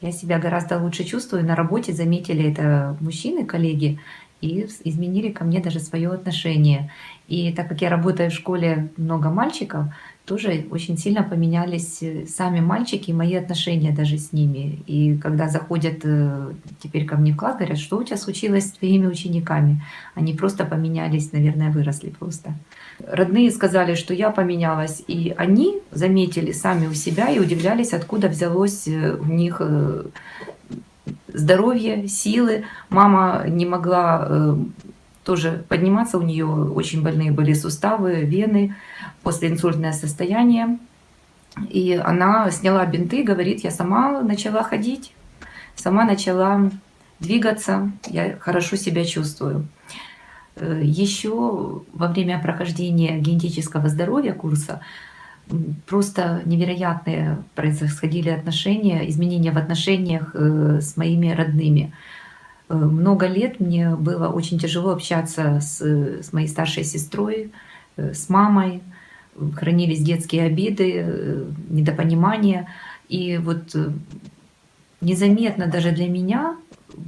я себя гораздо лучше чувствую. На работе заметили это мужчины, коллеги, и изменили ко мне даже свое отношение. И так как я работаю в школе много мальчиков, тоже очень сильно поменялись э, сами мальчики, мои отношения даже с ними. И когда заходят э, теперь ко мне в класс, говорят, что у тебя случилось с твоими учениками? Они просто поменялись, наверное, выросли просто. Родные сказали, что я поменялась, и они заметили сами у себя и удивлялись, откуда взялось э, у них здоровье, силы. Мама не могла тоже подниматься, у нее очень больные были суставы, вены, послеинсультное состояние. И она сняла бинты, говорит, я сама начала ходить, сама начала двигаться, я хорошо себя чувствую. Э, Еще во время прохождения генетического здоровья курса просто невероятные происходили отношения, изменения в отношениях э, с моими родными. Э, много лет мне было очень тяжело общаться с, с моей старшей сестрой, с мамой, хранились детские обиды, э, недопонимания. И вот э, незаметно даже для меня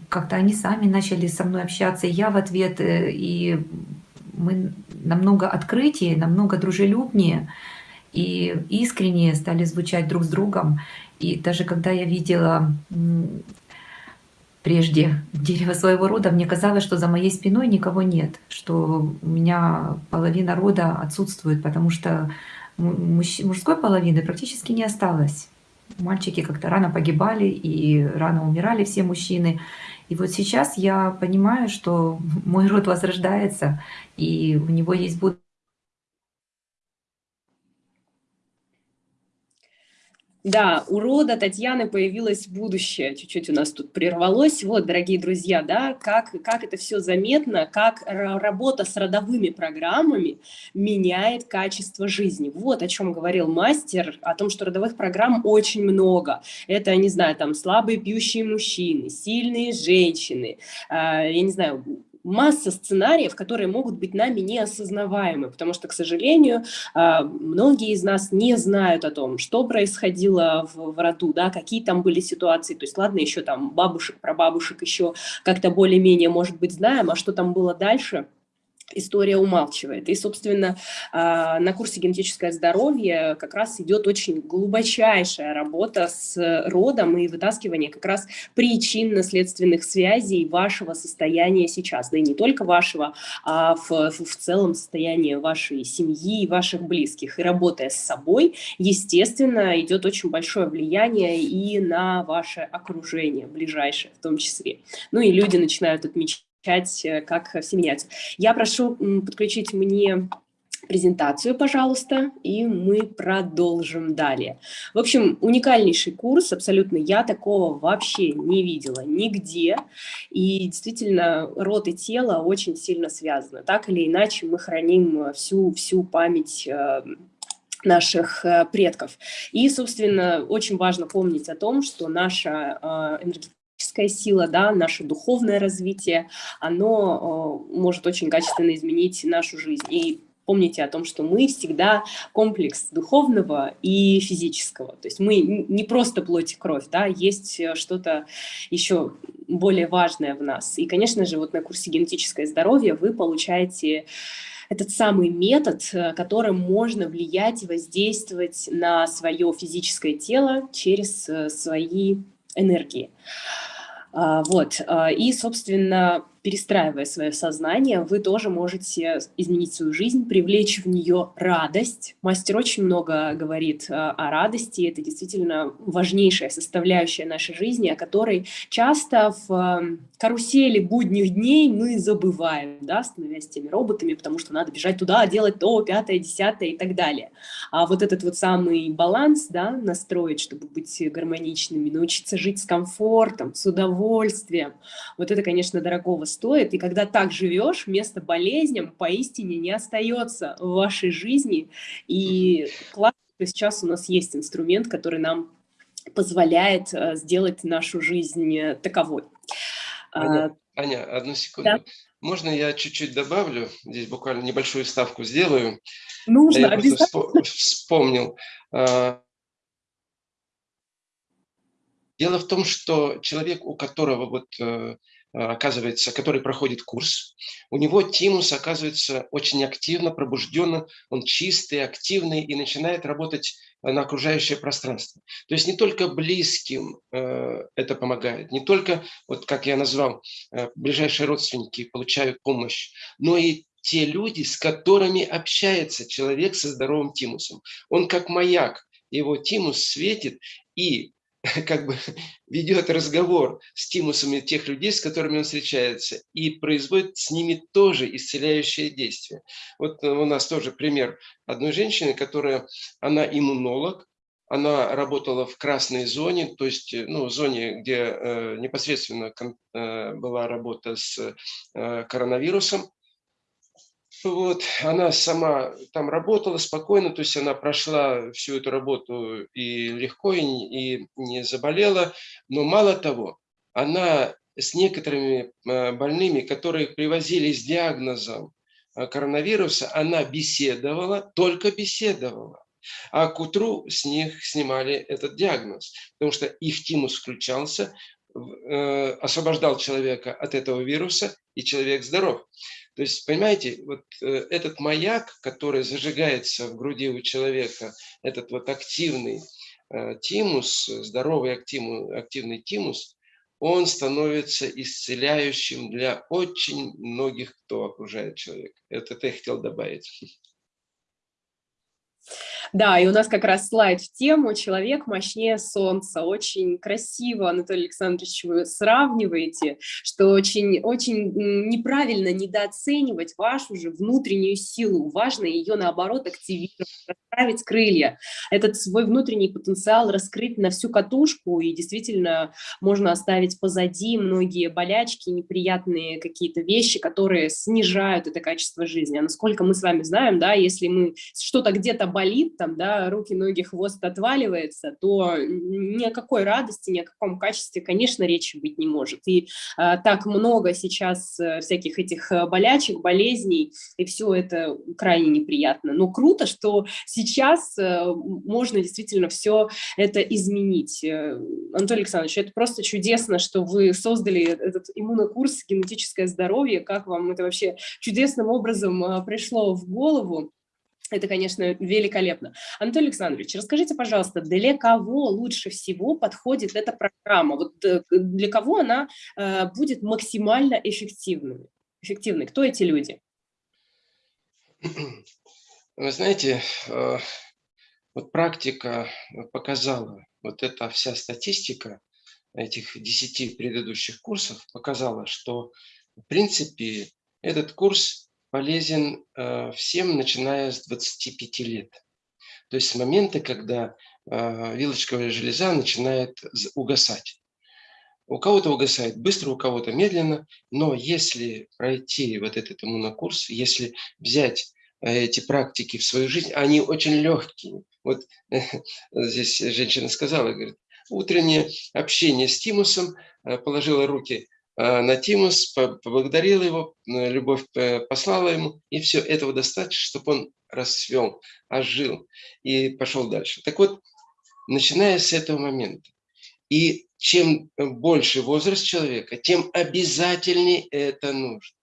как-то они сами начали со мной общаться, я в ответ, э, и мы намного открытие, намного дружелюбнее и искреннее стали звучать друг с другом. И даже когда я видела прежде дерево своего рода, мне казалось, что за моей спиной никого нет, что у меня половина рода отсутствует, потому что мужской половины практически не осталось. Мальчики как-то рано погибали и рано умирали все мужчины. И вот сейчас я понимаю, что мой род возрождается, и у него есть будущее Да, у рода Татьяны появилось будущее. Чуть-чуть у нас тут прервалось. Вот, дорогие друзья, да, как, как это все заметно, как работа с родовыми программами меняет качество жизни. Вот о чем говорил мастер, о том, что родовых программ очень много. Это, не знаю, там слабые пьющие мужчины, сильные женщины, э, я не знаю, масса сценариев, которые могут быть нами неосознаваемы, потому что, к сожалению, а, многие из нас не знают о том, что происходило в, в роду, да, какие там были ситуации, то есть, ладно, еще там бабушек, прабабушек еще как-то более-менее, может быть, знаем, а что там было дальше – история умалчивает. И, собственно, а, на курсе «Генетическое здоровье» как раз идет очень глубочайшая работа с родом и вытаскивание как раз причинно-следственных связей вашего состояния сейчас. Да и не только вашего, а в, в целом состояние вашей семьи и ваших близких. И работая с собой, естественно, идет очень большое влияние и на ваше окружение ближайшее в том числе. Ну и люди начинают отмечать как все меняется. Я прошу подключить мне презентацию, пожалуйста, и мы продолжим далее. В общем, уникальнейший курс, абсолютно я такого вообще не видела нигде, и действительно рот и тело очень сильно связаны. Так или иначе мы храним всю, всю память э, наших э, предков. И, собственно, очень важно помнить о том, что наша энергетическая физическая сила, да, наше духовное развитие, оно э, может очень качественно изменить нашу жизнь. И помните о том, что мы всегда комплекс духовного и физического. То есть мы не просто плоть и кровь, да, есть э, что-то еще более важное в нас. И, конечно же, вот на курсе «Генетическое здоровье» вы получаете этот самый метод, э, которым можно влиять и воздействовать на свое физическое тело через свои энергии. А, вот, а, и, собственно, перестраивая свое сознание, вы тоже можете изменить свою жизнь, привлечь в нее радость. Мастер очень много говорит а, о радости, это действительно важнейшая составляющая нашей жизни, о которой часто в карусели будних дней мы забываем, да, становясь теми роботами, потому что надо бежать туда, делать то, пятое, десятое и так далее. А вот этот вот самый баланс, да, настроить, чтобы быть гармоничными, научиться жить с комфортом, с удовольствием, вот это, конечно, дорогого стоит. И когда так живешь, место болезням поистине не остается в вашей жизни. И классно, что сейчас у нас есть инструмент, который нам позволяет э, сделать нашу жизнь э, таковой. Аня, а, Аня одну секунду. Да? Можно я чуть-чуть добавлю? Здесь буквально небольшую ставку сделаю. Нужно, я обязательно. вспомнил. А, дело в том, что человек, у которого вот э, оказывается, который проходит курс, у него тимус оказывается очень активно, пробужденно, он чистый, активный и начинает работать на окружающее пространство. То есть не только близким э, это помогает, не только, вот как я назвал, э, ближайшие родственники получают помощь, но и те люди, с которыми общается человек со здоровым тимусом. Он как маяк, его тимус светит, и как бы ведет разговор с тимусами тех людей, с которыми он встречается, и производит с ними тоже исцеляющее действие. Вот у нас тоже пример одной женщины, которая, она иммунолог, она работала в красной зоне, то есть ну, в зоне, где э, непосредственно э, была работа с э, коронавирусом, вот, она сама там работала спокойно, то есть она прошла всю эту работу и легко, и, и не заболела. Но мало того, она с некоторыми э, больными, которые привозили с диагнозом э, коронавируса, она беседовала, только беседовала. А к утру с них снимали этот диагноз, потому что их тимус включался, освобождал человека от этого вируса, и человек здоров. То есть, понимаете, вот э, этот маяк, который зажигается в груди у человека, этот вот активный э, тимус, здоровый активный, активный тимус, он становится исцеляющим для очень многих, кто окружает человека. Это я хотел добавить. Да, и у нас как раз слайд в тему «Человек мощнее солнца». Очень красиво, Анатолий Александрович, вы сравниваете, что очень, очень неправильно недооценивать вашу же внутреннюю силу. Важно ее, наоборот, активировать, расправить крылья. Этот свой внутренний потенциал раскрыть на всю катушку, и действительно можно оставить позади многие болячки, неприятные какие-то вещи, которые снижают это качество жизни. А насколько мы с вами знаем, да, если мы что-то где-то болит, там, да, руки, ноги, хвост отваливается, то ни о какой радости, ни о каком качестве, конечно, речи быть не может. И а, так много сейчас э, всяких этих э, болячек, болезней, и все это крайне неприятно. Но круто, что сейчас э, можно действительно все это изменить. Анатолий Александрович, это просто чудесно, что вы создали этот иммунокурс «Генетическое здоровье». Как вам это вообще чудесным образом пришло в голову? Это, конечно, великолепно. Анатолий Александрович, расскажите, пожалуйста, для кого лучше всего подходит эта программа? Вот э, для кого она э, будет максимально эффективной? эффективной? Кто эти люди? Вы знаете, э, вот практика показала, вот эта вся статистика этих 10 предыдущих курсов показала, что, в принципе, этот курс полезен э, всем, начиная с 25 лет. То есть с момента, когда э, вилочковая железа начинает угасать. У кого-то угасает быстро, у кого-то медленно, но если пройти вот этот иммунокурс, если взять э, эти практики в свою жизнь, они очень легкие. Вот здесь женщина сказала, говорит, утреннее общение с тимусом, положила руки Э, на Тимус, поблагодарил его, э, любовь э, послала ему, и все, этого достаточно, чтобы он расцвел, ожил и пошел дальше. Так вот, начиная с этого момента, и чем больше возраст человека, тем обязательнее это нужно.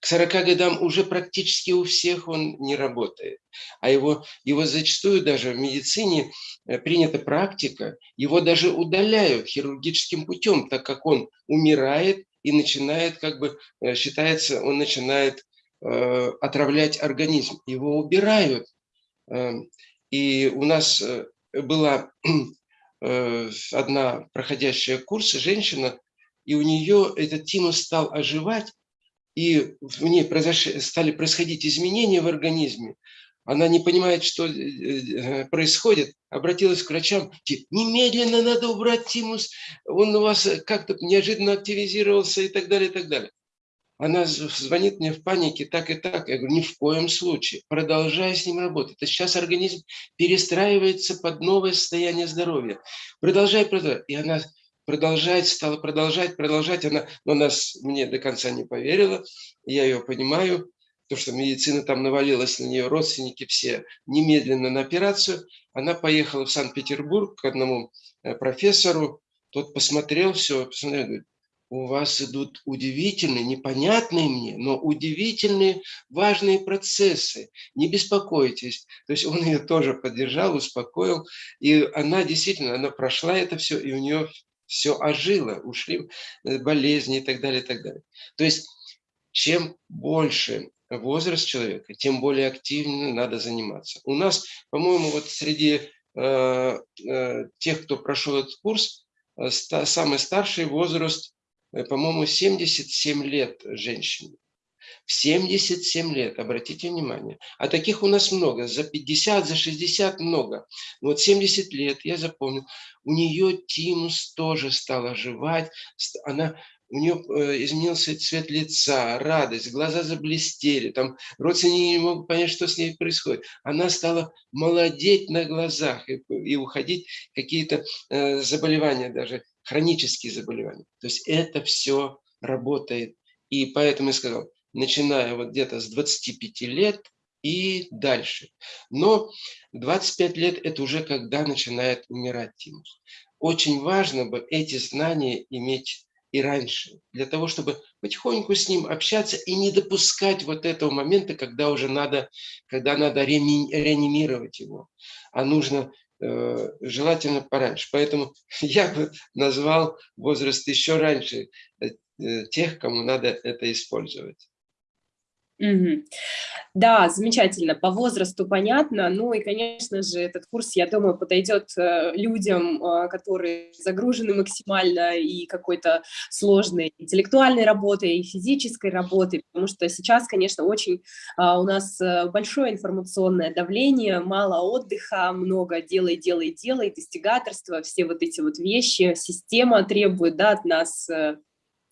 к 40 годам уже практически у всех он не работает. А его, его зачастую даже в медицине э, принята практика, его даже удаляют хирургическим путем, так как он умирает и начинает, как бы э, считается, он начинает э, отравлять организм. Его убирают. Э, и у нас э, была э, одна проходящая курс женщина, и у нее этот тимус стал оживать, и в ней произошли, стали происходить изменения в организме, она не понимает, что э, э, происходит, обратилась к врачам, немедленно надо убрать тимус, он у вас как-то неожиданно активизировался и так далее, и так далее. Она звонит мне в панике, так и так. Я говорю, ни в коем случае. Продолжай с ним работать. Это сейчас организм перестраивается под новое состояние здоровья. Продолжай, продолжай. И она продолжать, стала продолжать, продолжать. Она, но нас мне до конца не поверила, я ее понимаю, то, что медицина там навалилась на нее, родственники все, немедленно на операцию. Она поехала в Санкт-Петербург к одному э, профессору, тот посмотрел все, посмотрел, говорит, у вас идут удивительные, непонятные мне, но удивительные, важные процессы. Не беспокойтесь. То есть он ее тоже поддержал, успокоил. И она действительно, она прошла это все, и у нее все ожило, ушли э, болезни и так далее, и так далее. То есть чем больше возраст человека, тем более активно надо заниматься. У нас, по-моему, вот среди э, э, тех, кто прошел этот курс, э, самый старший возраст, э, по-моему, 77 лет женщине. В 77 лет, обратите внимание. А таких у нас много, за 50, за 60 много. Вот 70 лет, я запомнил, у нее тимус тоже стал оживать, она у нее э, изменился цвет лица, радость, глаза заблестели, там родственники не могут понять, что с ней происходит. Она стала молодеть на глазах и, и уходить какие-то э, заболевания, даже хронические заболевания. То есть это все работает. И поэтому я сказал, начиная вот где-то с 25 лет и дальше. Но 25 лет – это уже когда начинает умирать тимус. Очень важно бы эти знания иметь и раньше, для того, чтобы потихоньку с ним общаться и не допускать вот этого момента, когда уже надо, когда надо реанимировать его, а нужно э, желательно пораньше. Поэтому я бы назвал возраст еще раньше э, тех, кому надо это использовать. Угу. Да, замечательно, по возрасту понятно, ну и, конечно же, этот курс, я думаю, подойдет э, людям, э, которые загружены максимально и какой-то сложной интеллектуальной работой, и физической работой, потому что сейчас, конечно, очень а, у нас э, большое информационное давление, мало отдыха, много делай, делай, делай, достигаторства, все вот эти вот вещи, система требует да, от нас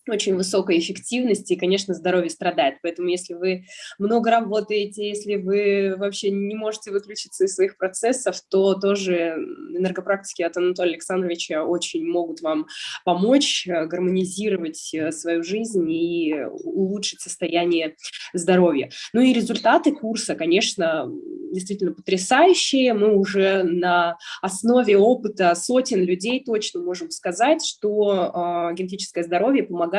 очень высокой эффективности, и, конечно, здоровье страдает. Поэтому если вы много работаете, если вы вообще не можете выключиться из своих процессов, то тоже энергопрактики от Анатолия Александровича очень могут вам помочь э, гармонизировать э, свою жизнь и улучшить состояние здоровья. Ну и результаты курса, конечно, действительно потрясающие. Мы уже на основе опыта сотен людей точно можем сказать, что э, генетическое здоровье помогает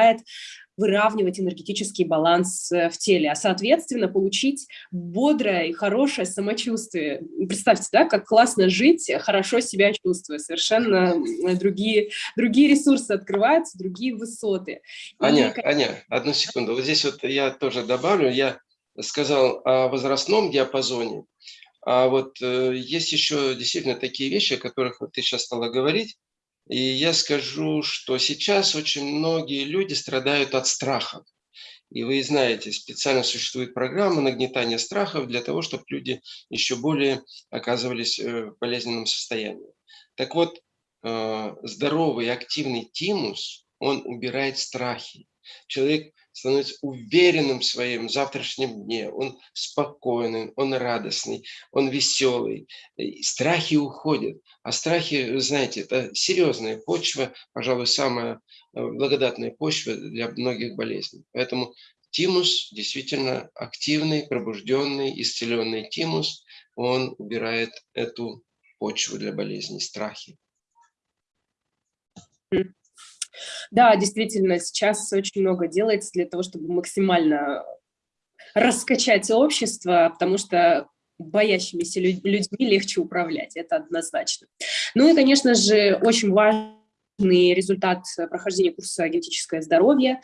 выравнивать энергетический баланс э, в теле, а соответственно получить бодрое и хорошее самочувствие. Представьте, да, как классно жить, хорошо себя чувствуя, совершенно другие, другие ресурсы открываются, другие высоты. Аня, и... Аня, одну секунду, вот здесь вот я тоже добавлю, я сказал о возрастном диапазоне, а вот э, есть еще действительно такие вещи, о которых вот ты сейчас стала говорить, и я скажу, что сейчас очень многие люди страдают от страхов. И вы знаете, специально существует программа нагнетания страхов для того, чтобы люди еще более оказывались э, в болезненном состоянии. Так вот, э, здоровый активный тимус, он убирает страхи. Человек становится уверенным в своем завтрашнем дне, он спокойный, он радостный, он веселый, страхи уходят. А страхи, вы знаете, это серьезная почва, пожалуй, самая э, благодатная почва для многих болезней. Поэтому тимус действительно активный, пробужденный, исцеленный тимус, он убирает эту почву для болезней, страхи. Да, действительно, сейчас очень много делается для того, чтобы максимально раскачать общество, потому что боящимися людьми легче управлять, это однозначно. Ну и, конечно же, очень важный результат прохождения курса «Генетическое здоровье»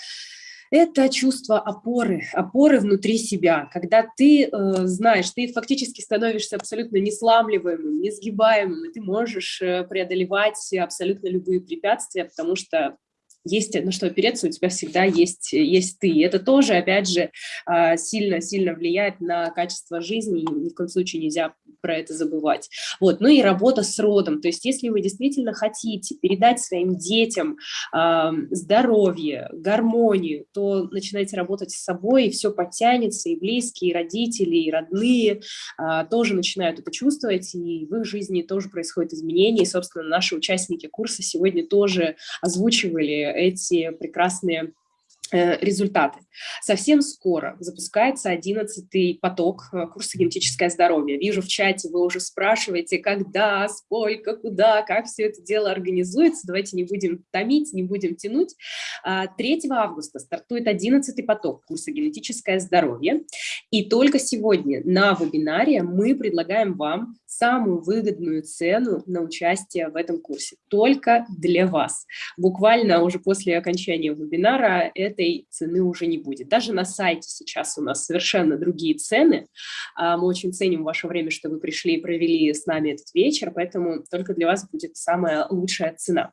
это чувство опоры, опоры внутри себя, когда ты э, знаешь, ты фактически становишься абсолютно несламливаемым, несгибаемым, и ты можешь э, преодолевать абсолютно любые препятствия, потому что есть на что опереться, у тебя всегда есть, есть ты. И это тоже, опять же, сильно-сильно влияет на качество жизни, и ни в коем случае нельзя про это забывать. Вот. Ну и работа с родом, то есть если вы действительно хотите передать своим детям здоровье, гармонию, то начинайте работать с собой, и все подтянется, и близкие, и родители, и родные а, тоже начинают это чувствовать, и в их жизни тоже происходят изменения, и, собственно, наши участники курса сегодня тоже озвучивали эти прекрасные Э, результаты. Совсем скоро запускается 11 поток э, курса «Генетическое здоровье». Вижу в чате, вы уже спрашиваете, когда, сколько, куда, как все это дело организуется. Давайте не будем томить, не будем тянуть. 3 а, августа стартует 11 поток курса «Генетическое здоровье». И только сегодня на вебинаре мы предлагаем вам самую выгодную цену на участие в этом курсе. Только для вас. Буквально уже после окончания вебинара это этой цены уже не будет. Даже на сайте сейчас у нас совершенно другие цены. А, мы очень ценим ваше время, что вы пришли и провели с нами этот вечер, поэтому только для вас будет самая лучшая цена.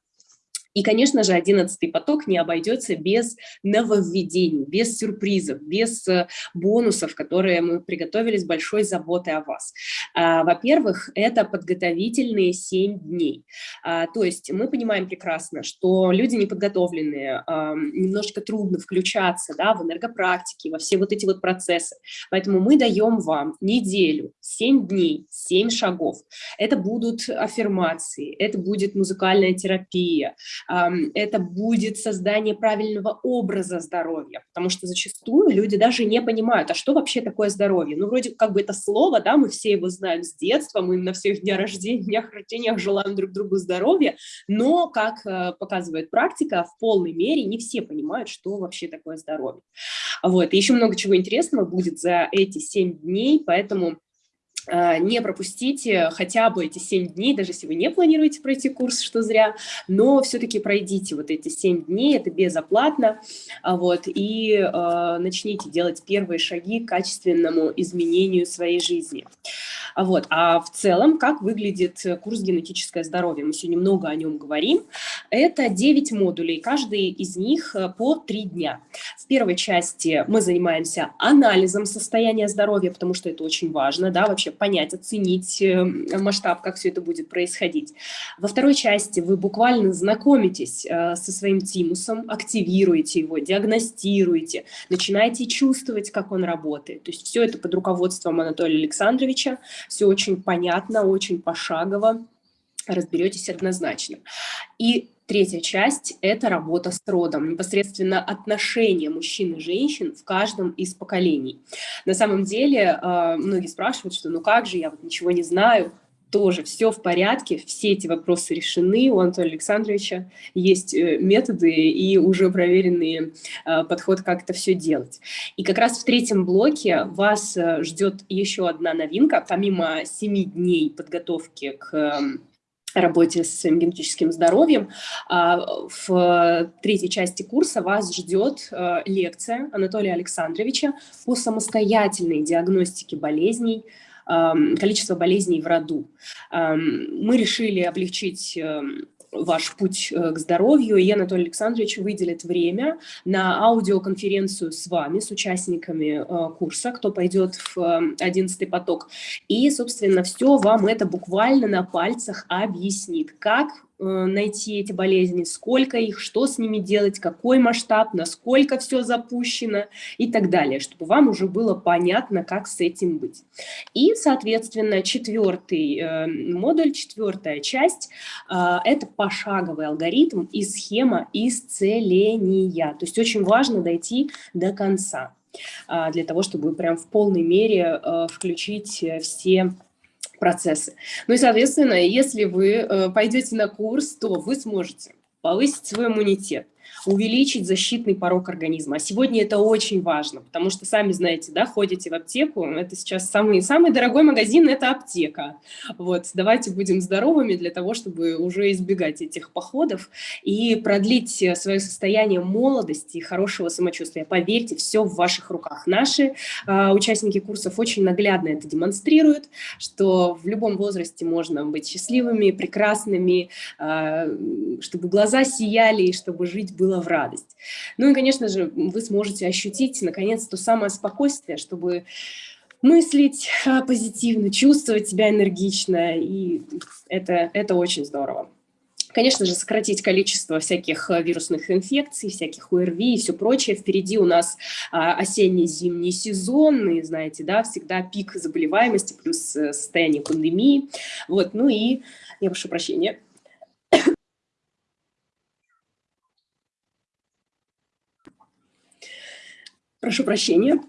И, конечно же, одиннадцатый поток не обойдется без нововведений, без сюрпризов, без э, бонусов, которые мы приготовили с большой заботой о вас. А, во-первых, это подготовительные 7 дней. А, то есть мы понимаем прекрасно, что люди неподготовленные, немножечко трудно включаться да, в энергопрактики, во все вот эти вот процессы. Поэтому мы даем вам неделю, 7 дней, 7 шагов. Это будут аффирмации, это будет музыкальная терапия, это будет создание правильного образа здоровья, потому что зачастую люди даже не понимают, а что вообще такое здоровье? Ну, вроде как бы это слово, да, мы все его знаем с детства, мы на всех днях рождения, днях рождения желаем друг другу здоровья, но, как э, показывает практика, в полной мере не все понимают, что вообще такое здоровье. Вот, и еще много чего интересного будет за эти 7 дней, поэтому не пропустите хотя бы эти 7 дней, даже если вы не планируете пройти курс, что зря, но все-таки пройдите вот эти 7 дней, это безоплатно, а, вот, и э, начните делать первые шаги к качественному изменению своей жизни. Вот. А в целом, как выглядит курс «Генетическое здоровье»? Мы сегодня много о нем говорим. Это 9 модулей, каждый из них э, по 3 дня. В первой части мы занимаемся анализом состояния здоровья, потому что это очень важно, да, вообще понять, оценить э, масштаб, как все это будет происходить. Во второй части вы буквально знакомитесь э, со своим тимусом, активируете его, диагностируете, начинаете чувствовать, как он работает. То есть все это под руководством Анатолия Александровича все очень понятно, очень пошагово, разберетесь однозначно. И Третья часть – это работа с родом, непосредственно отношения мужчин и женщин в каждом из поколений. На самом деле, а, многие спрашивают, что ну как же, я вот ничего не знаю тоже все в порядке, все эти вопросы решены, у Анатолия Александровича есть э, методы и уже проверенный э, подход, как это все делать. И как раз в третьем блоке вас э, ждет еще одна новинка, помимо семи дней подготовки к эм, работе с своим генетическим здоровьем. А, в третьей части курса вас ждет лекция Анатолия Александровича по самостоятельной диагностике болезней, количество болезней в роду. Мы решили облегчить эм, ваш путь э, к здоровью, и Анатолий Александрович выделит время на аудиоконференцию с вами, с участниками э, курса, кто пойдет в 11 эм, поток. И, собственно, все вам это буквально на пальцах объяснит, как Э, найти эти болезни, сколько их, что с ними делать, какой масштаб, насколько все запущено и так далее, чтобы вам уже было понятно, как с этим быть. И, соответственно, четвертый э, модуль, четвертая часть э, – это пошаговый алгоритм и схема исцеления. То есть очень важно дойти до конца для того, чтобы прям в полной мере включить все процессы. Ну и, соответственно, если вы э, пойдете на курс, то вы сможете повысить свой иммунитет, увеличить защитный порог организма. А сегодня это очень важно, потому что, сами знаете, да, ходите в аптеку, это сейчас самый, самый дорогой магазин – это аптека. Вот, давайте будем здоровыми для того, чтобы уже избегать этих походов и продлить свое состояние молодости и хорошего самочувствия. Поверьте, все в ваших руках. Наши э, участники курсов очень наглядно это демонстрируют, что в любом возрасте можно быть счастливыми, прекрасными, э, чтобы глаза сияли и чтобы жить было в радость. Ну и, конечно же, вы сможете ощутить, наконец, то самое спокойствие, чтобы мыслить а, позитивно, чувствовать себя энергично, и это, это очень здорово. Конечно же, сократить количество всяких а, вирусных инфекций, всяких ОРВИ и все прочее. Впереди у нас а, осенний-зимний сезон, и знаете, да, всегда пик заболеваемости плюс э, состояние пандемии. Вот, ну и, я прошу прощения, Прошу прощения.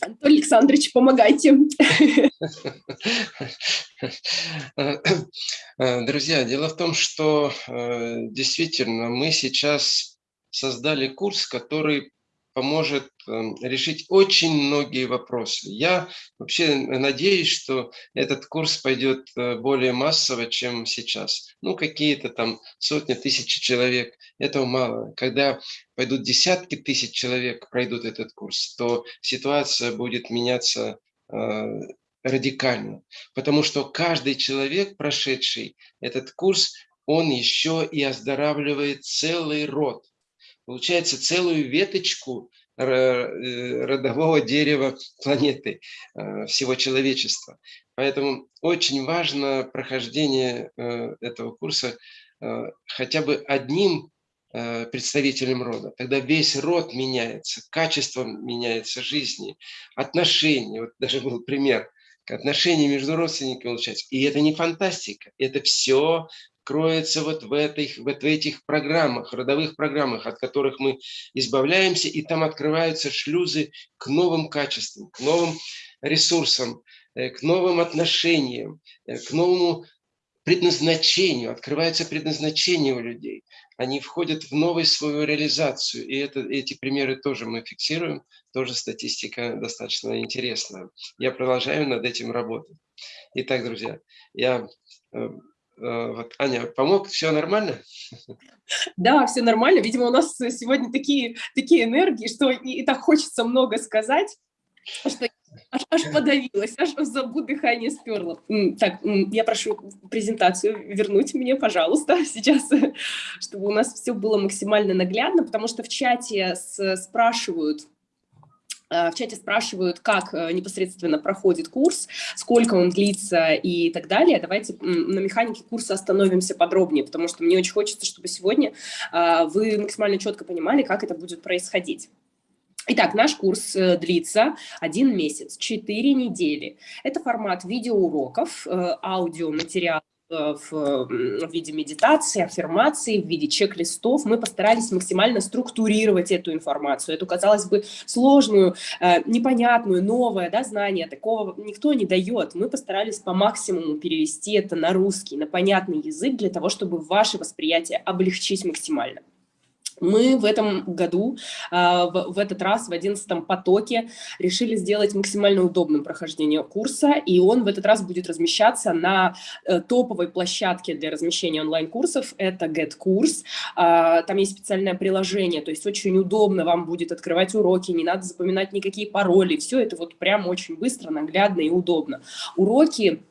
Антон Александрович, помогайте. Друзья, дело в том, что э, действительно мы сейчас создали курс, который поможет эм, решить очень многие вопросы. Я вообще надеюсь, что этот курс пойдет э, более массово, чем сейчас. Ну, какие-то там сотни тысяч человек, этого мало. Когда пойдут десятки тысяч человек, пройдут этот курс, то ситуация будет меняться э, радикально. Потому что каждый человек, прошедший этот курс, он еще и оздоравливает целый род получается, целую веточку э, родового дерева планеты, э, всего человечества. Поэтому очень важно прохождение э, этого курса хотя бы одним представителем рода. Тогда весь род меняется, качество меняется жизни, отношения. Вот даже был пример, отношения между родственниками получается. И это не фантастика, это все кроется вот в, этих, вот в этих программах, родовых программах, от которых мы избавляемся, и там открываются шлюзы к новым качествам, к новым ресурсам, э, к новым отношениям, э, к новому предназначению, открывается предназначение у людей. Они входят в новую свою реализацию. И это, эти примеры тоже мы фиксируем, тоже статистика достаточно интересная. Я продолжаю над этим работать. Итак, друзья, я э, вот, Аня, помог? Все нормально? Да, все нормально. Видимо, у нас сегодня такие, такие энергии, что и, и так хочется много сказать, что аж, аж подавилась, аж забу дыхание сперла. Так, я прошу презентацию вернуть мне, пожалуйста, сейчас, чтобы у нас все было максимально наглядно, потому что в чате спрашивают, Э, в чате спрашивают, как э, непосредственно проходит курс, сколько он длится и так далее. Давайте на механике курса остановимся подробнее, потому что мне очень хочется, чтобы сегодня э, вы максимально четко понимали, как это будет происходить. Итак, наш курс длится один месяц, 4 недели. Это формат видеоуроков, аудиоматериал Э, в виде медитации, аффирмации, в виде чек-листов. Мы постарались максимально структурировать эту информацию, эту, казалось бы, сложную, э, непонятную, новое да, знание. Такого никто не дает. Мы постарались по максимуму перевести это на русский, на понятный язык, для того, чтобы ваше восприятие облегчить максимально. Мы в этом году, а, в этот раз, в одиннадцатом потоке, решили сделать максимально удобным прохождение курса, и он в этот раз будет размещаться на э, топовой площадке для размещения онлайн-курсов, это GetCourse. А, там есть специальное приложение, то есть очень удобно вам будет открывать уроки, не надо запоминать никакие пароли, все это вот прям очень быстро, наглядно и удобно. Уроки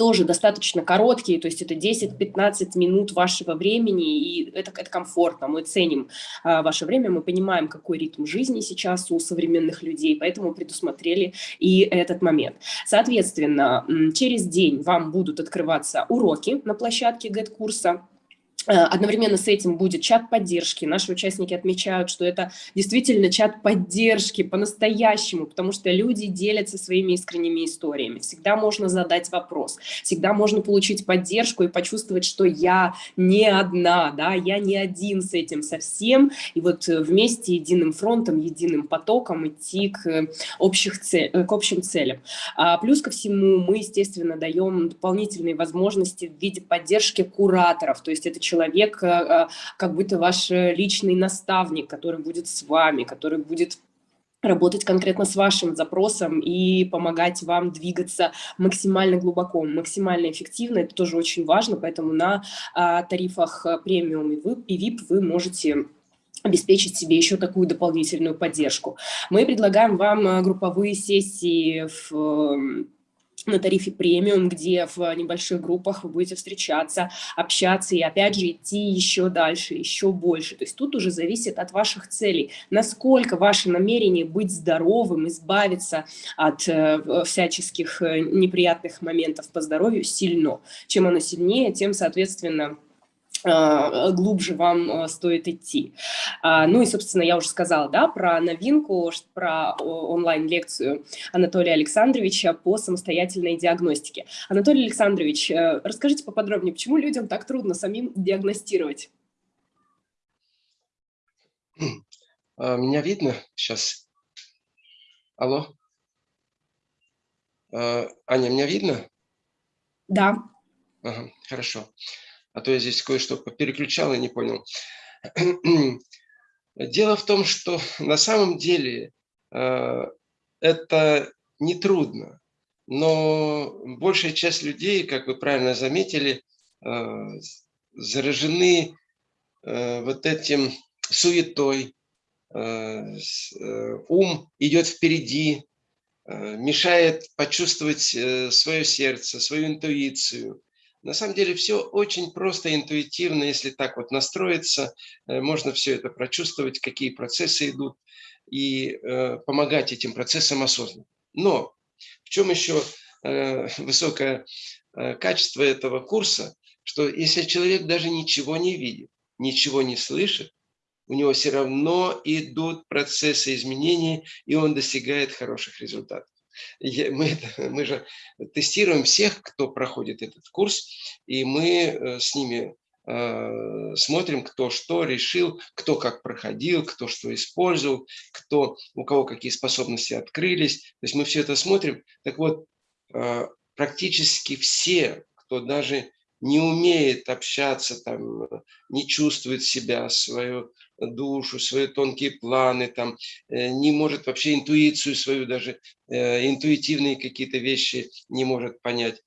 тоже достаточно короткие, то есть это 10-15 минут вашего времени, и это, это комфортно, мы ценим а, ваше время, мы понимаем, какой ритм жизни сейчас у современных людей, поэтому предусмотрели и этот момент. Соответственно, через день вам будут открываться уроки на площадке Э, одновременно с этим будет чат поддержки. Наши участники отмечают, что это действительно чат поддержки по-настоящему, потому что люди делятся своими искренними историями. Всегда можно задать вопрос, всегда можно получить поддержку и почувствовать, что я не одна, да, я не один с этим совсем. И вот вместе единым фронтом, единым потоком идти к, общих цель, к общим целям. А плюс ко всему мы, естественно, даем дополнительные возможности в виде поддержки кураторов, то есть это человек, человек, как будто ваш личный наставник, который будет с вами, который будет работать конкретно с вашим запросом и помогать вам двигаться максимально глубоко, максимально эффективно. Это тоже очень важно, поэтому на а, тарифах премиум и VIP вы можете обеспечить себе еще такую дополнительную поддержку. Мы предлагаем вам э, групповые сессии в на тарифе премиум, где в небольших группах вы будете встречаться, общаться и опять же идти еще дальше, еще больше. То есть тут уже зависит от ваших целей, насколько ваше намерение быть здоровым, избавиться от э, всяческих э, неприятных моментов по здоровью сильно. Чем оно сильнее, тем, соответственно, глубже вам а, стоит идти. А, ну и, собственно, я уже сказала да, про новинку, про онлайн-лекцию Анатолия Александровича по самостоятельной диагностике. Анатолий Александрович, э, расскажите поподробнее, почему людям так трудно самим диагностировать? Меня видно сейчас? Алло? Аня, меня видно? Да. Ага, хорошо а то я здесь кое-что переключал и не понял. Дело в том, что на самом деле э, это нетрудно, но большая часть людей, как вы правильно заметили, э, заражены э, вот этим суетой, ум идет впереди, мешает почувствовать свое сердце, свою интуицию, на самом деле все очень просто, интуитивно, если так вот настроиться, э, можно все это прочувствовать, какие процессы идут, и э, помогать этим процессам осознанно. Но в чем еще э, высокое качество этого курса, что если человек даже ничего не видит, ничего не слышит, у него все равно идут процессы изменений, и он достигает хороших результатов мы, мы же тестируем всех, кто проходит этот курс, и мы э, с ними э, смотрим, кто что решил, кто как проходил, кто что использовал, кто, у кого какие способности открылись. То есть мы все это смотрим. Так вот, э, практически все, кто даже не умеет общаться, там, не чувствует себя, свою душу, свои тонкие планы, там, э, не может вообще интуицию свою, даже э, интуитивные какие-то вещи не может понять.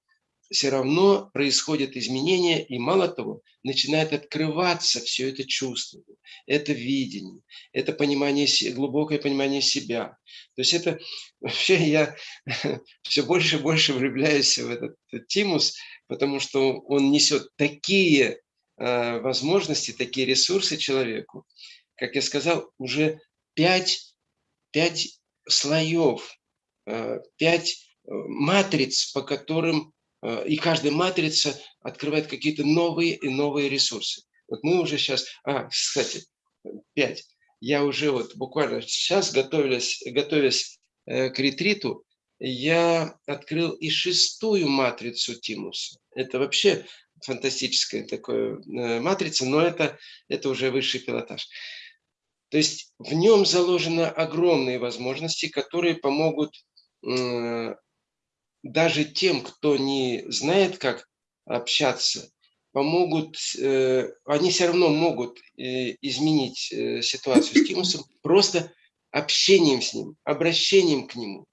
Все равно происходят изменения, и мало того, начинает открываться все это чувство, это видение, это понимание, глубокое понимание себя. То есть это вообще я все больше и больше влюбляюсь в этот тимус, потому что он несет такие возможности, такие ресурсы человеку. Как я сказал, уже пять, пять слоев, э, пять э, матриц, по которым, э, и каждая матрица открывает какие-то новые и новые ресурсы. Вот мы уже сейчас, а, кстати, пять. Я уже вот буквально сейчас, готовясь, готовясь к ретриту, я открыл и шестую матрицу Тимуса. Это вообще фантастическая такая э, матрица, но это, это уже высший пилотаж. То есть в нем заложены огромные возможности, которые помогут даже тем, кто не знает, как общаться, помогут, э, они все равно могут э, изменить ситуацию с Тимусом просто общением с ним, обращением к нему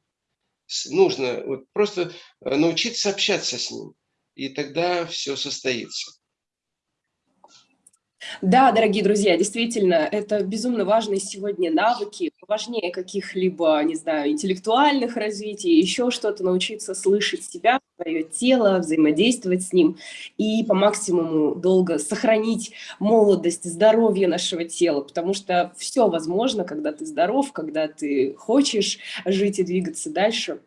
нужно вот просто э, научиться общаться с ним, и тогда все состоится. Да, дорогие друзья, действительно, это безумно важные сегодня навыки, важнее каких-либо, не знаю, интеллектуальных развитий, еще что-то, научиться слышать себя, свое тело, взаимодействовать с ним и по максимуму долго сохранить молодость, здоровье нашего тела, потому что все возможно, когда ты здоров, когда ты хочешь жить и двигаться дальше.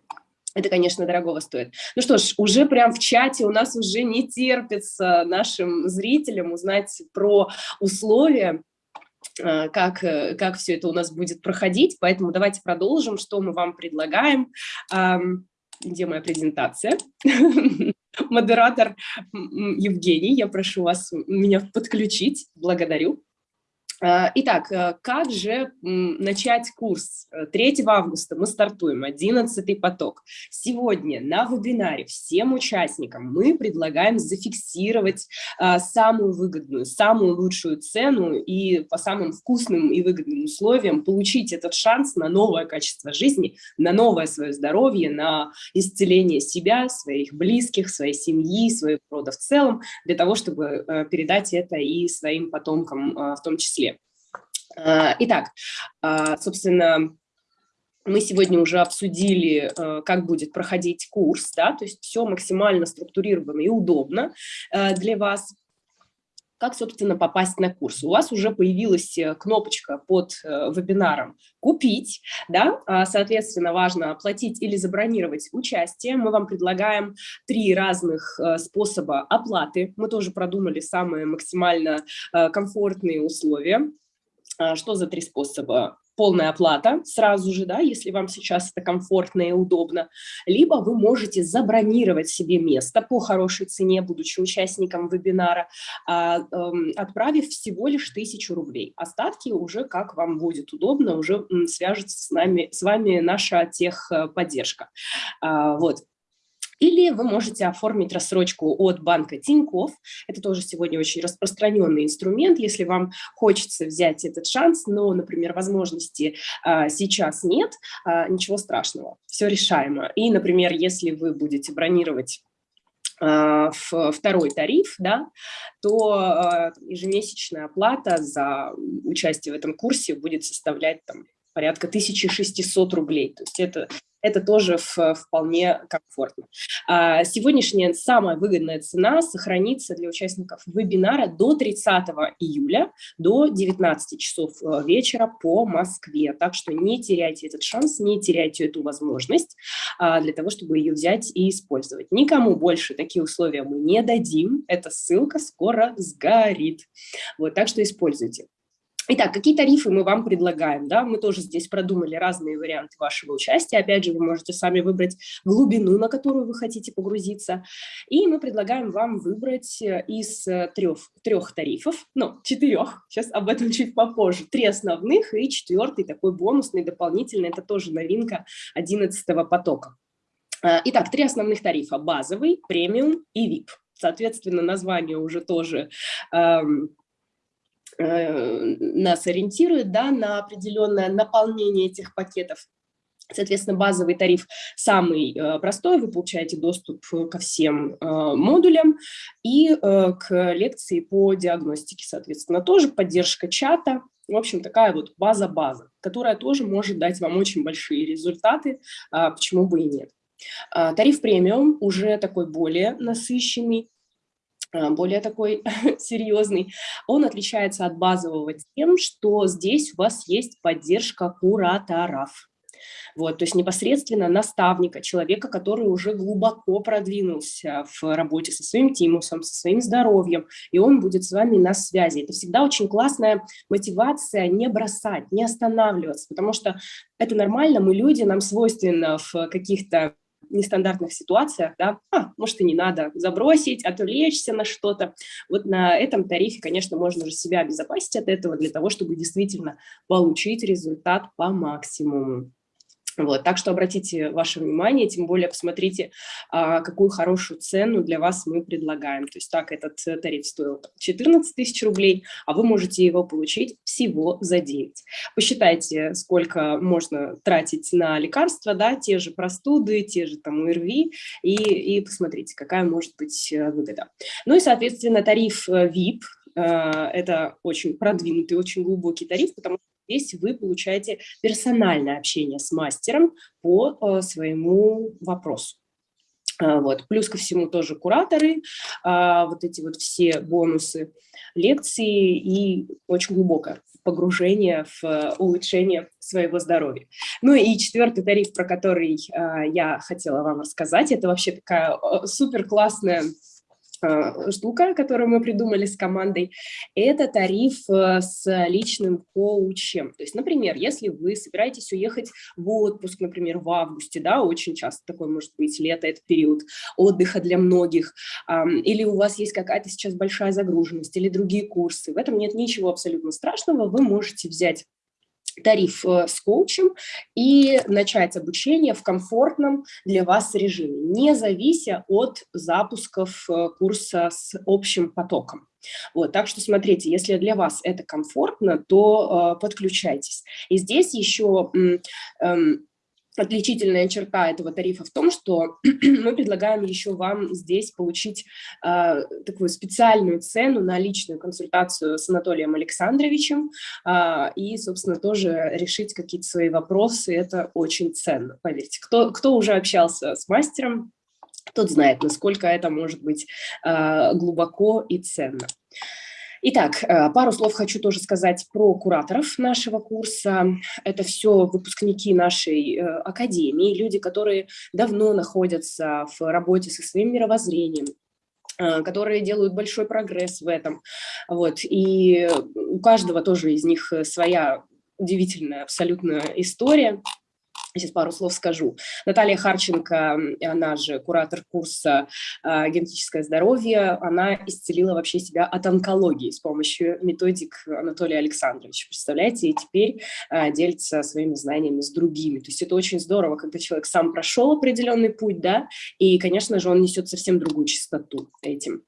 Это, конечно, дорогого стоит. Ну что ж, уже прям в чате у нас уже не терпится нашим зрителям узнать про условия, э, как, как все это у нас будет проходить. Поэтому давайте продолжим, что мы вам предлагаем. Где моя презентация? Модератор Евгений, я прошу вас меня подключить. Благодарю. Э, итак, э, как же начать курс? 3 э, августа мы стартуем, 11 поток. Сегодня на вебинаре всем участникам мы предлагаем зафиксировать самую выгодную, самую лучшую цену и по самым вкусным и выгодным условиям получить этот шанс на новое качество жизни, на новое свое здоровье, на исцеление себя, своих близких, своей семьи, своего рода в целом, для того, чтобы передать это и своим потомкам в том числе. А, итак, а, собственно, мы сегодня уже обсудили, э, как будет проходить курс, да, то есть все максимально структурировано и удобно э, для вас. Как, собственно, попасть на курс? У вас уже появилась э, кнопочка под вебинаром «Купить», да, а, соответственно, важно оплатить или забронировать участие. Мы вам предлагаем три разных способа оплаты. Мы тоже продумали самые максимально комфортные условия. А, что за три способа? Полная оплата сразу же, да, если вам сейчас это комфортно и удобно, либо вы можете забронировать себе место по хорошей цене, будучи участником вебинара, а, эм, отправив всего лишь тысячу рублей. Остатки уже как вам будет удобно, уже свяжется с, нами, с вами наша техподдержка. А, вот. Или вы можете оформить рассрочку от банка Тинькофф. Это тоже сегодня очень распространенный инструмент. Если вам хочется взять этот шанс, но, например, возможности а, сейчас нет, а, ничего страшного, все решаемо. И, например, если вы будете бронировать а, второй тариф, да, то а, ежемесячная оплата за участие в этом курсе будет составлять там, порядка 1600 рублей. То есть это это тоже вполне комфортно. А, сегодняшняя самая выгодная цена сохранится для участников вебинара до 30 июля, до 19 часов э, вечера по Москве. Так что не теряйте этот шанс, не теряйте эту возможность а, для того, чтобы ее взять и использовать. Никому больше такие условия мы не дадим. Эта ссылка скоро сгорит. Вот, так что используйте. Итак, какие тарифы мы вам предлагаем? Да? Мы тоже здесь продумали разные варианты вашего участия. Опять же, вы можете сами выбрать глубину, на которую вы хотите погрузиться. И мы предлагаем вам выбрать э, из трех, трех тарифов, ну, четырех, сейчас об этом чуть попозже, три основных и четвертый такой бонусный, дополнительный, это тоже новинка 11 потока. Э, итак, три основных тарифа – базовый, премиум и VIP. Соответственно, название уже тоже эм, Э, нас ориентирует да, на определенное наполнение этих пакетов. Соответственно, базовый тариф самый э, простой, вы получаете доступ ко всем э, модулям и к лекции по диагностике, соответственно, тоже поддержка чата, в общем, такая вот база-база, которая тоже может дать вам очень большие результаты, а почему бы и нет. А, тариф премиум уже такой более насыщенный, более такой серьезный, он отличается от базового тем, что здесь у вас есть поддержка кураторов. Вот, то есть непосредственно наставника, человека, который уже глубоко продвинулся в работе со своим тимусом, со своим здоровьем, и он будет с вами на связи. Это всегда очень классная мотивация не бросать, не останавливаться, потому что это нормально, мы люди, нам свойственно в каких-то нестандартных ситуациях, да, а, может и не надо забросить, отвлечься на что-то. Вот на этом тарифе, конечно, можно уже себя обезопасить от этого для того, чтобы действительно получить результат по максимуму. Вот, так что обратите ваше внимание, тем более посмотрите, а, какую хорошую цену для вас мы предлагаем. То есть так этот э, тариф стоил 14 тысяч рублей, а вы можете его получить всего за 9. Посчитайте, сколько можно тратить на лекарства, да, те же простуды, те же там УРВИ, и, и посмотрите, какая может быть э, выгода. Ну и, соответственно, тариф э, VIP, это очень продвинутый, очень глубокий тариф, потому что Здесь вы получаете персональное общение с мастером по э, своему вопросу. А, вот. Плюс ко всему тоже кураторы, а, вот эти вот все бонусы, лекции и очень глубокое погружение в э, улучшение своего здоровья. Ну и четвертый тариф, про который а, я хотела вам рассказать, это вообще такая супер классная Э, штука, которую мы придумали с командой, это тариф э, с личным коучем. То есть, например, если вы собираетесь уехать в отпуск, например, в августе, да, очень часто такой может быть, лето – это период отдыха для многих, или у вас есть какая-то сейчас большая загруженность, или другие курсы, в этом нет ничего абсолютно страшного, вы можете взять тариф э, с коучем и начать обучение в комфортном для вас режиме, не завися от запусков э, курса с общим потоком. Вот, так что смотрите, если для вас это комфортно, то э, подключайтесь. И здесь еще э, Отличительная черта этого тарифа в том, что мы предлагаем еще вам здесь получить э, такую специальную цену на личную консультацию с Анатолием Александровичем э, и, собственно, тоже решить какие-то свои вопросы. Это очень ценно, поверьте. Кто, кто уже общался с мастером, тот знает, насколько это может быть э, глубоко и ценно. Итак, э, пару слов хочу тоже сказать про кураторов нашего курса. Это все выпускники нашей э, академии, люди, которые давно находятся в работе со своим мировоззрением, э, которые делают большой прогресс в этом. Вот. И у каждого тоже из них своя удивительная абсолютно история. Сейчас пару слов скажу. Наталья Харченко, она же куратор курса э, «Генетическое здоровье», она исцелила вообще себя от онкологии с помощью методик Анатолия Александровича. Представляете? И теперь э, делится своими знаниями с другими. То есть это очень здорово, когда человек сам прошел определенный путь, да, и, конечно же, он несет совсем другую чистоту этим.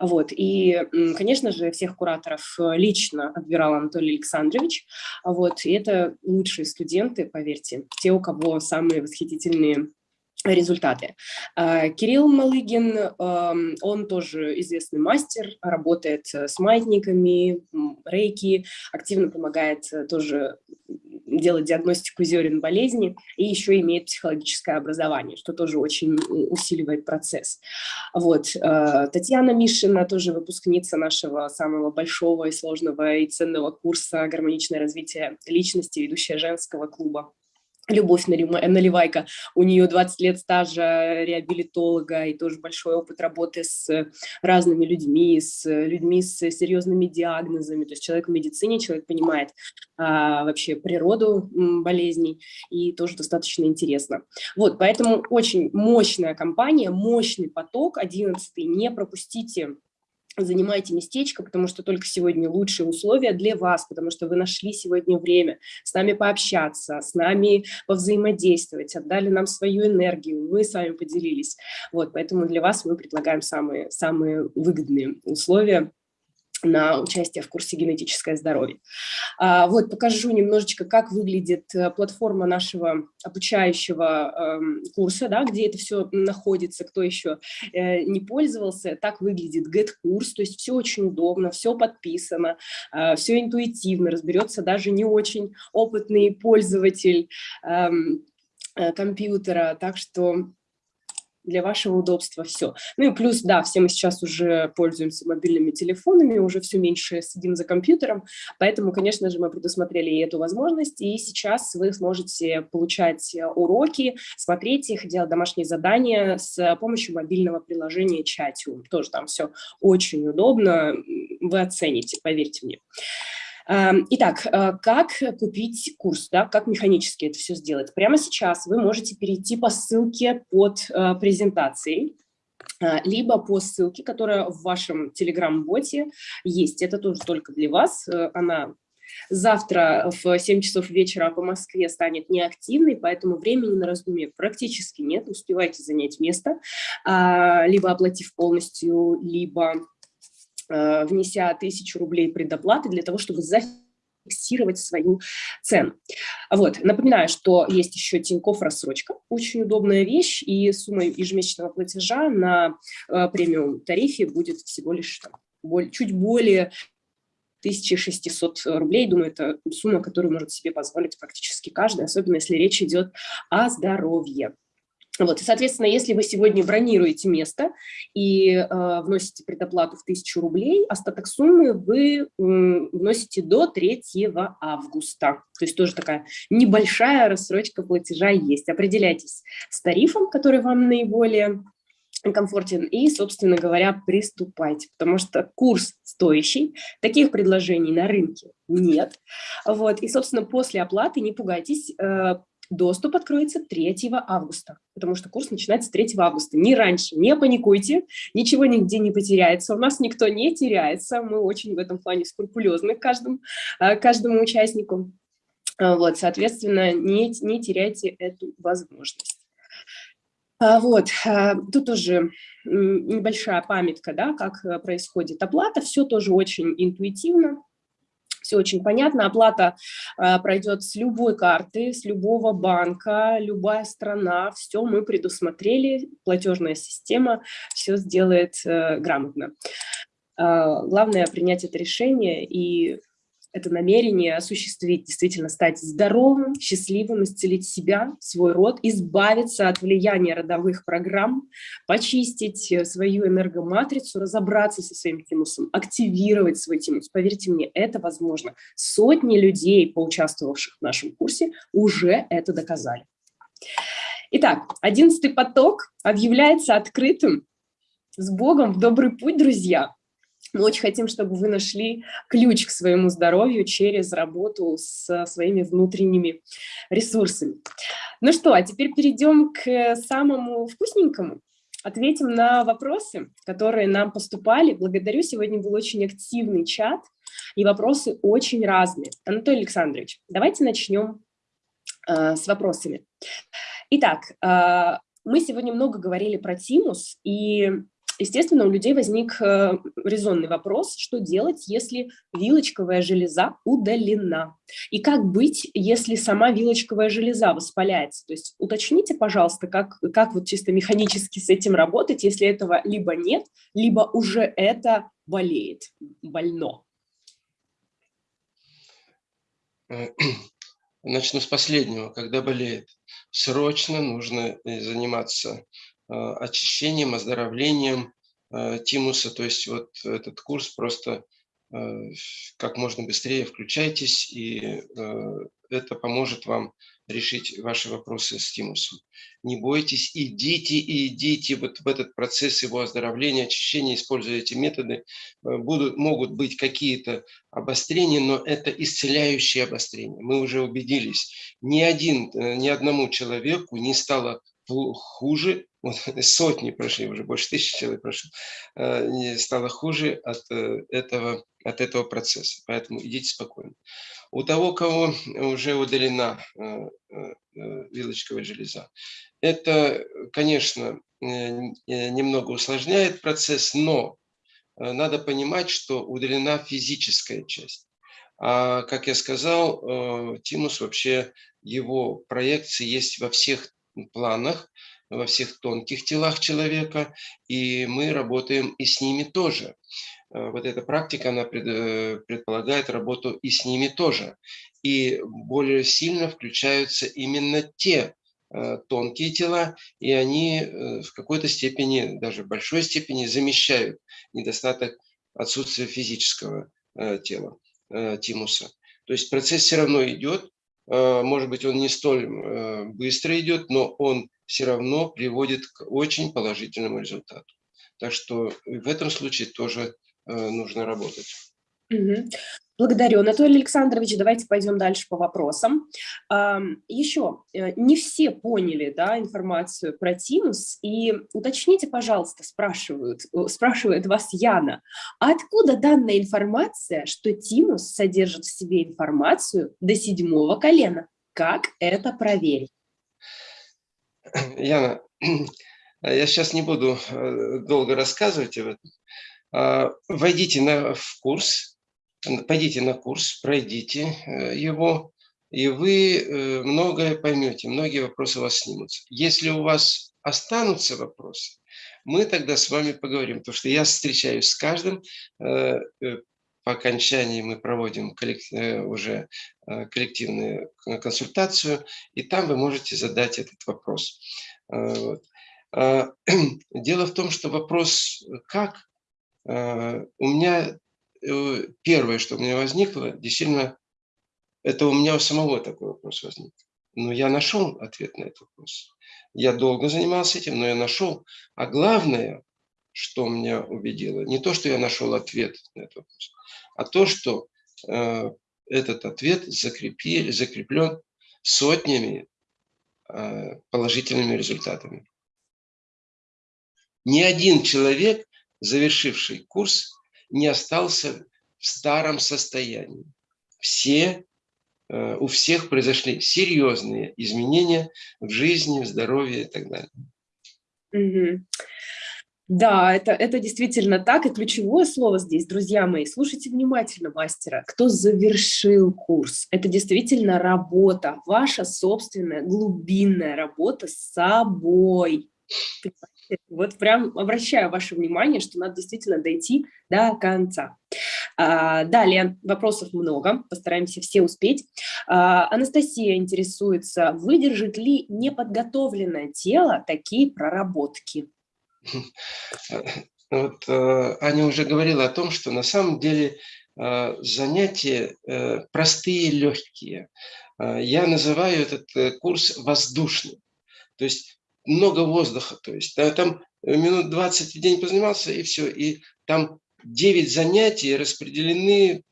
Вот. И, конечно же, всех кураторов э, лично отбирал Анатолий Александрович. Вот. И это лучшие студенты, поверьте, те, у кого самые восхитительные результаты. А, Кирилл Малыгин, эм, он тоже известный мастер, работает с маятниками, рейки, активно помогает э, тоже делать диагностику зерен болезни и еще имеет психологическое образование, что тоже очень усиливает процесс. Вот. Э, Татьяна Мишина, тоже выпускница нашего самого большого и сложного и ценного курса «Гармоничное развитие личности», ведущая женского клуба. Любовь Наливайка, у нее 20 лет стажа реабилитолога и тоже большой опыт работы с разными людьми, с людьми с серьезными диагнозами. То есть человек в медицине, человек понимает а, вообще природу болезней и тоже достаточно интересно. Вот, поэтому очень мощная компания, мощный поток, 11 не пропустите занимайте местечко, потому что только сегодня лучшие условия для вас, потому что вы нашли сегодня время с нами пообщаться, с нами повзаимодействовать, отдали нам свою энергию, мы с вами поделились. Вот, поэтому для вас мы предлагаем самые, самые выгодные условия на участие в курсе «Генетическое здоровье». А, вот покажу немножечко, как выглядит э, платформа нашего обучающего эм, курса, да, где это все находится, кто еще э, не пользовался. Так выглядит GetCourse, то есть все очень удобно, все подписано, э, все интуитивно, разберется даже не очень опытный пользователь эм, компьютера, так что для вашего удобства все. Ну и плюс, да, все мы сейчас уже пользуемся мобильными телефонами, уже все меньше сидим за компьютером, поэтому, конечно же, мы предусмотрели и эту возможность, и сейчас вы сможете получать уроки, смотреть их, делать домашние задания с помощью мобильного приложения Chatium. Тоже там все очень удобно, вы оцените, поверьте мне. Эм, итак, э, как купить курс, да, как механически это все сделать? Прямо сейчас вы можете перейти по ссылке под э, презентацией, э, либо по ссылке, которая в вашем Telegram-боте есть. Это тоже только для вас. Она завтра в 7 часов вечера по Москве станет неактивной, поэтому времени на раздумье практически нет. Успевайте занять место, а, либо оплатив полностью, либо внеся тысячу рублей предоплаты для того, чтобы зафиксировать свою цену. Вот. Напоминаю, что есть еще Тинькофф рассрочка, очень удобная вещь, и сумма ежемесячного платежа на э, премиум тарифе будет всего лишь там, чуть более 1600 рублей. Думаю, это сумма, которую может себе позволить практически каждый, особенно если речь идет о здоровье. Вот, и, соответственно, если вы сегодня бронируете место и э, вносите предоплату в 1000 рублей, остаток суммы вы э, вносите до 3 августа. То есть тоже такая небольшая рассрочка платежа есть. Определяйтесь с тарифом, который вам наиболее комфортен и, собственно говоря, приступайте, потому что курс стоящий, таких предложений на рынке нет. Вот, и, собственно, после оплаты, не пугайтесь, э, доступ откроется 3 августа, потому что курс начинается 3 августа, не раньше, не паникуйте, ничего нигде не потеряется, у нас никто не теряется, мы очень в этом плане скрупулезны к каждому, э, каждому участнику, вот, соответственно, не, не теряйте эту возможность. А, вот, а, тут уже небольшая памятка, да, как э, происходит оплата, все тоже очень интуитивно, все очень понятно. Оплата а, пройдет с любой карты, с любого банка, любая страна, все мы предусмотрели, платежная система все сделает э, грамотно. Главное принять это решение и это намерение осуществить, действительно стать здоровым, счастливым, исцелить себя, свой род, избавиться от влияния родовых программ, почистить э, свою энергоматрицу, разобраться со своим тимусом, активировать свой тимус. Поверьте мне, это возможно. Сотни людей, поучаствовавших в нашем курсе, уже это доказали. Итак, одиннадцатый поток объявляется открытым. С Богом в добрый путь, друзья! Мы очень хотим, чтобы вы нашли ключ к своему здоровью через работу со своими внутренними ресурсами. Ну что, а теперь перейдем к самому вкусненькому. Ответим на вопросы, которые нам поступали. Благодарю, сегодня был очень активный чат, и вопросы очень разные. Анатолий Александрович, давайте начнем э, с вопросами. Итак, э, мы сегодня много говорили про тимус, и Естественно, у людей возник э, резонный вопрос, что делать, если вилочковая железа удалена? И как быть, если сама вилочковая железа воспаляется? То есть уточните, пожалуйста, как, как вот чисто механически с этим работать, если этого либо нет, либо уже это болеет, больно. Начну с последнего. Когда болеет, срочно нужно э, заниматься Э, очищением, оздоровлением э, тимуса. То есть вот этот курс просто э, как можно быстрее включайтесь, и это поможет вам решить ваши вопросы с тимусом. Не бойтесь, идите и идите вот в этот процесс его оздоровления, очищения, используя эти методы. Будут, могут быть какие-то обострения, но это исцеляющие обострения. Мы уже убедились, ни, один, ни одному человеку не стало хуже, вот, сотни прошли, уже больше тысячи человек прошло, э, стало хуже от э, этого, от этого процесса. Поэтому идите спокойно. У того, кого уже удалена э, вилочковая железа, это, конечно, немного усложняет процесс, но надо понимать, что удалена физическая часть. А, как я сказал, тимус вообще, его проекции есть во всех планах, во всех тонких телах человека, и мы работаем и с ними тоже. Э, вот эта практика, она э, предполагает работу и с ними тоже. И более сильно включаются именно те э, тонкие тела, и они в какой-то степени, даже в большой степени, замещают недостаток отсутствия физического тела, тимуса. То есть процесс все равно идет, может быть, он не столь э, быстро идет, но он все равно приводит к очень положительному результату. Так что в этом случае тоже э, нужно работать. Благодарю, Анатолий Александрович. Давайте пойдем дальше по вопросам. Еще, э, не все поняли да, информацию про Тимус, и уточните, пожалуйста, спрашивают, э, спрашивает вас Яна, а откуда данная информация, что Тимус содержит в себе информацию до седьмого колена? Как это проверить? Яна, я сейчас не буду э, долго рассказывать об этом. Войдите на, в курс, пойдите на курс, пройдите э, его, и вы э, многое поймете, многие вопросы у вас снимутся. Если у вас останутся вопросы, мы тогда с вами поговорим, потому что я встречаюсь с каждым, э, по окончании мы проводим уже коллективную консультацию, и там вы можете задать этот вопрос. А, дело в том, что вопрос «как?» у меня первое, что у меня возникло, действительно, это у меня у самого такой вопрос возник. но я нашел ответ на этот вопрос. Я долго занимался этим, но я нашел. А главное, что меня убедило, не то, что я нашел ответ на этот вопрос, а то, что э, этот ответ закрепили, закреплен сотнями э, положительными результатами. Ни один человек, завершивший курс, не остался в старом состоянии. Все Э, у всех произошли серьезные изменения в жизни, в здоровье и так далее. Да, это, это действительно так. И ключевое слово здесь, друзья мои, слушайте внимательно мастера. Кто завершил курс? Это действительно работа, ваша собственная глубинная работа с собой. Вот прям обращаю ваше внимание, что надо действительно дойти до конца. А, далее, вопросов много, постараемся все успеть. А, Анастасия интересуется, выдержит ли неподготовленное тело такие проработки? Вот э, Аня уже говорила о том, что на самом деле э, занятия э, простые, легкие. Я называю этот курс воздушным. То есть много воздуха. То есть там минут 20 в день позанимался, и все. И там 9 занятий распределены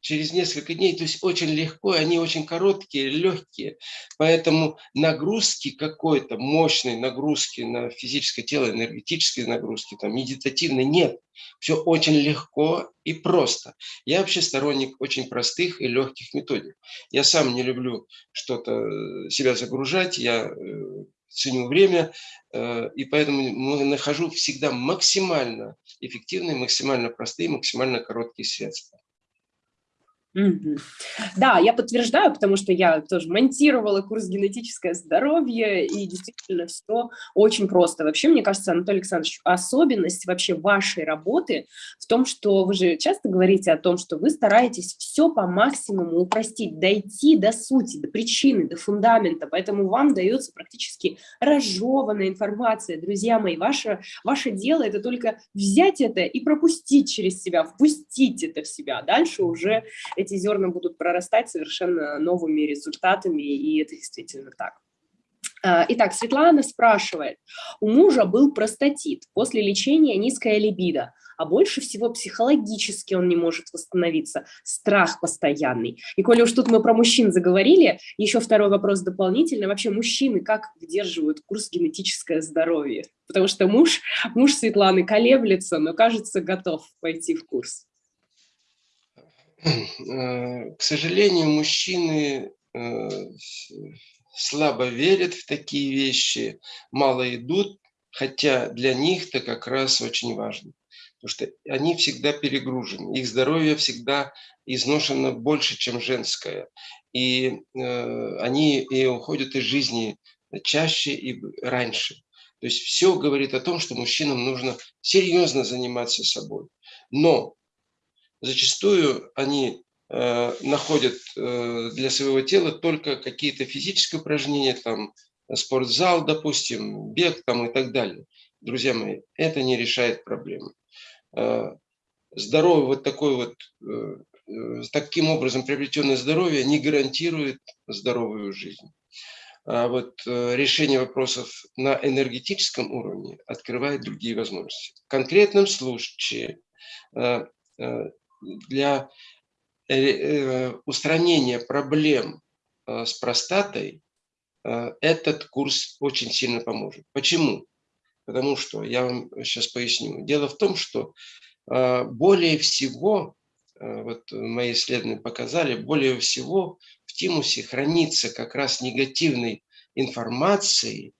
через несколько дней, то есть очень легко, они очень короткие, легкие, поэтому нагрузки какой-то, мощной нагрузки на физическое тело, энергетические нагрузки, там, медитативной нет. Все очень легко и просто. Я вообще сторонник очень простых и легких методик. Я сам не люблю что-то э, себя загружать, я э, ценю время, э, и поэтому нахожу всегда максимально эффективные, максимально простые, максимально короткие средства. Да, я подтверждаю, потому что я тоже монтировала курс «Генетическое здоровье», и действительно все очень просто. Вообще, мне кажется, Анатолий Александрович, особенность вообще вашей работы в том, что вы же часто говорите о том, что вы стараетесь все по максимуму упростить, дойти до сути, до причины, до фундамента, поэтому вам дается практически разжеванная информация. Друзья мои, ваше, ваше дело – это только взять это и пропустить через себя, впустить это в себя. Дальше уже эти зерна будут прорастать совершенно новыми результатами, и это действительно так. А, итак, Светлана спрашивает, у мужа был простатит, после лечения низкая либидо, а больше всего психологически он не может восстановиться, страх постоянный. И коли уж тут мы про мужчин заговорили, еще второй вопрос дополнительно, вообще мужчины как выдерживают курс генетическое здоровье? Потому что муж, муж Светланы колеблется, но кажется готов пойти в курс. Э, к сожалению, мужчины э, слабо верят в такие вещи, мало идут, хотя для них это как раз очень важно. Потому что они всегда перегружены, их здоровье всегда изношено больше, чем женское. И э, они и уходят из жизни чаще и раньше. То есть все говорит о том, что мужчинам нужно серьезно заниматься собой. Но зачастую они э, находят э, для своего тела только какие-то физические упражнения, там, спортзал, допустим, бег там и так далее. Друзья мои, это не решает проблемы. Э, здоровье, вот такой вот, таким образом приобретенное здоровье не гарантирует здоровую жизнь. А вот решение вопросов на энергетическом уровне открывает другие возможности. В конкретном случае для э, э, устранения проблем э, с простатой этот курс очень сильно поможет. Почему? Потому что, я вам сейчас поясню. Дело в том, что более всего, вот мои исследования показали, более всего в тимусе хранится как раз негативной информации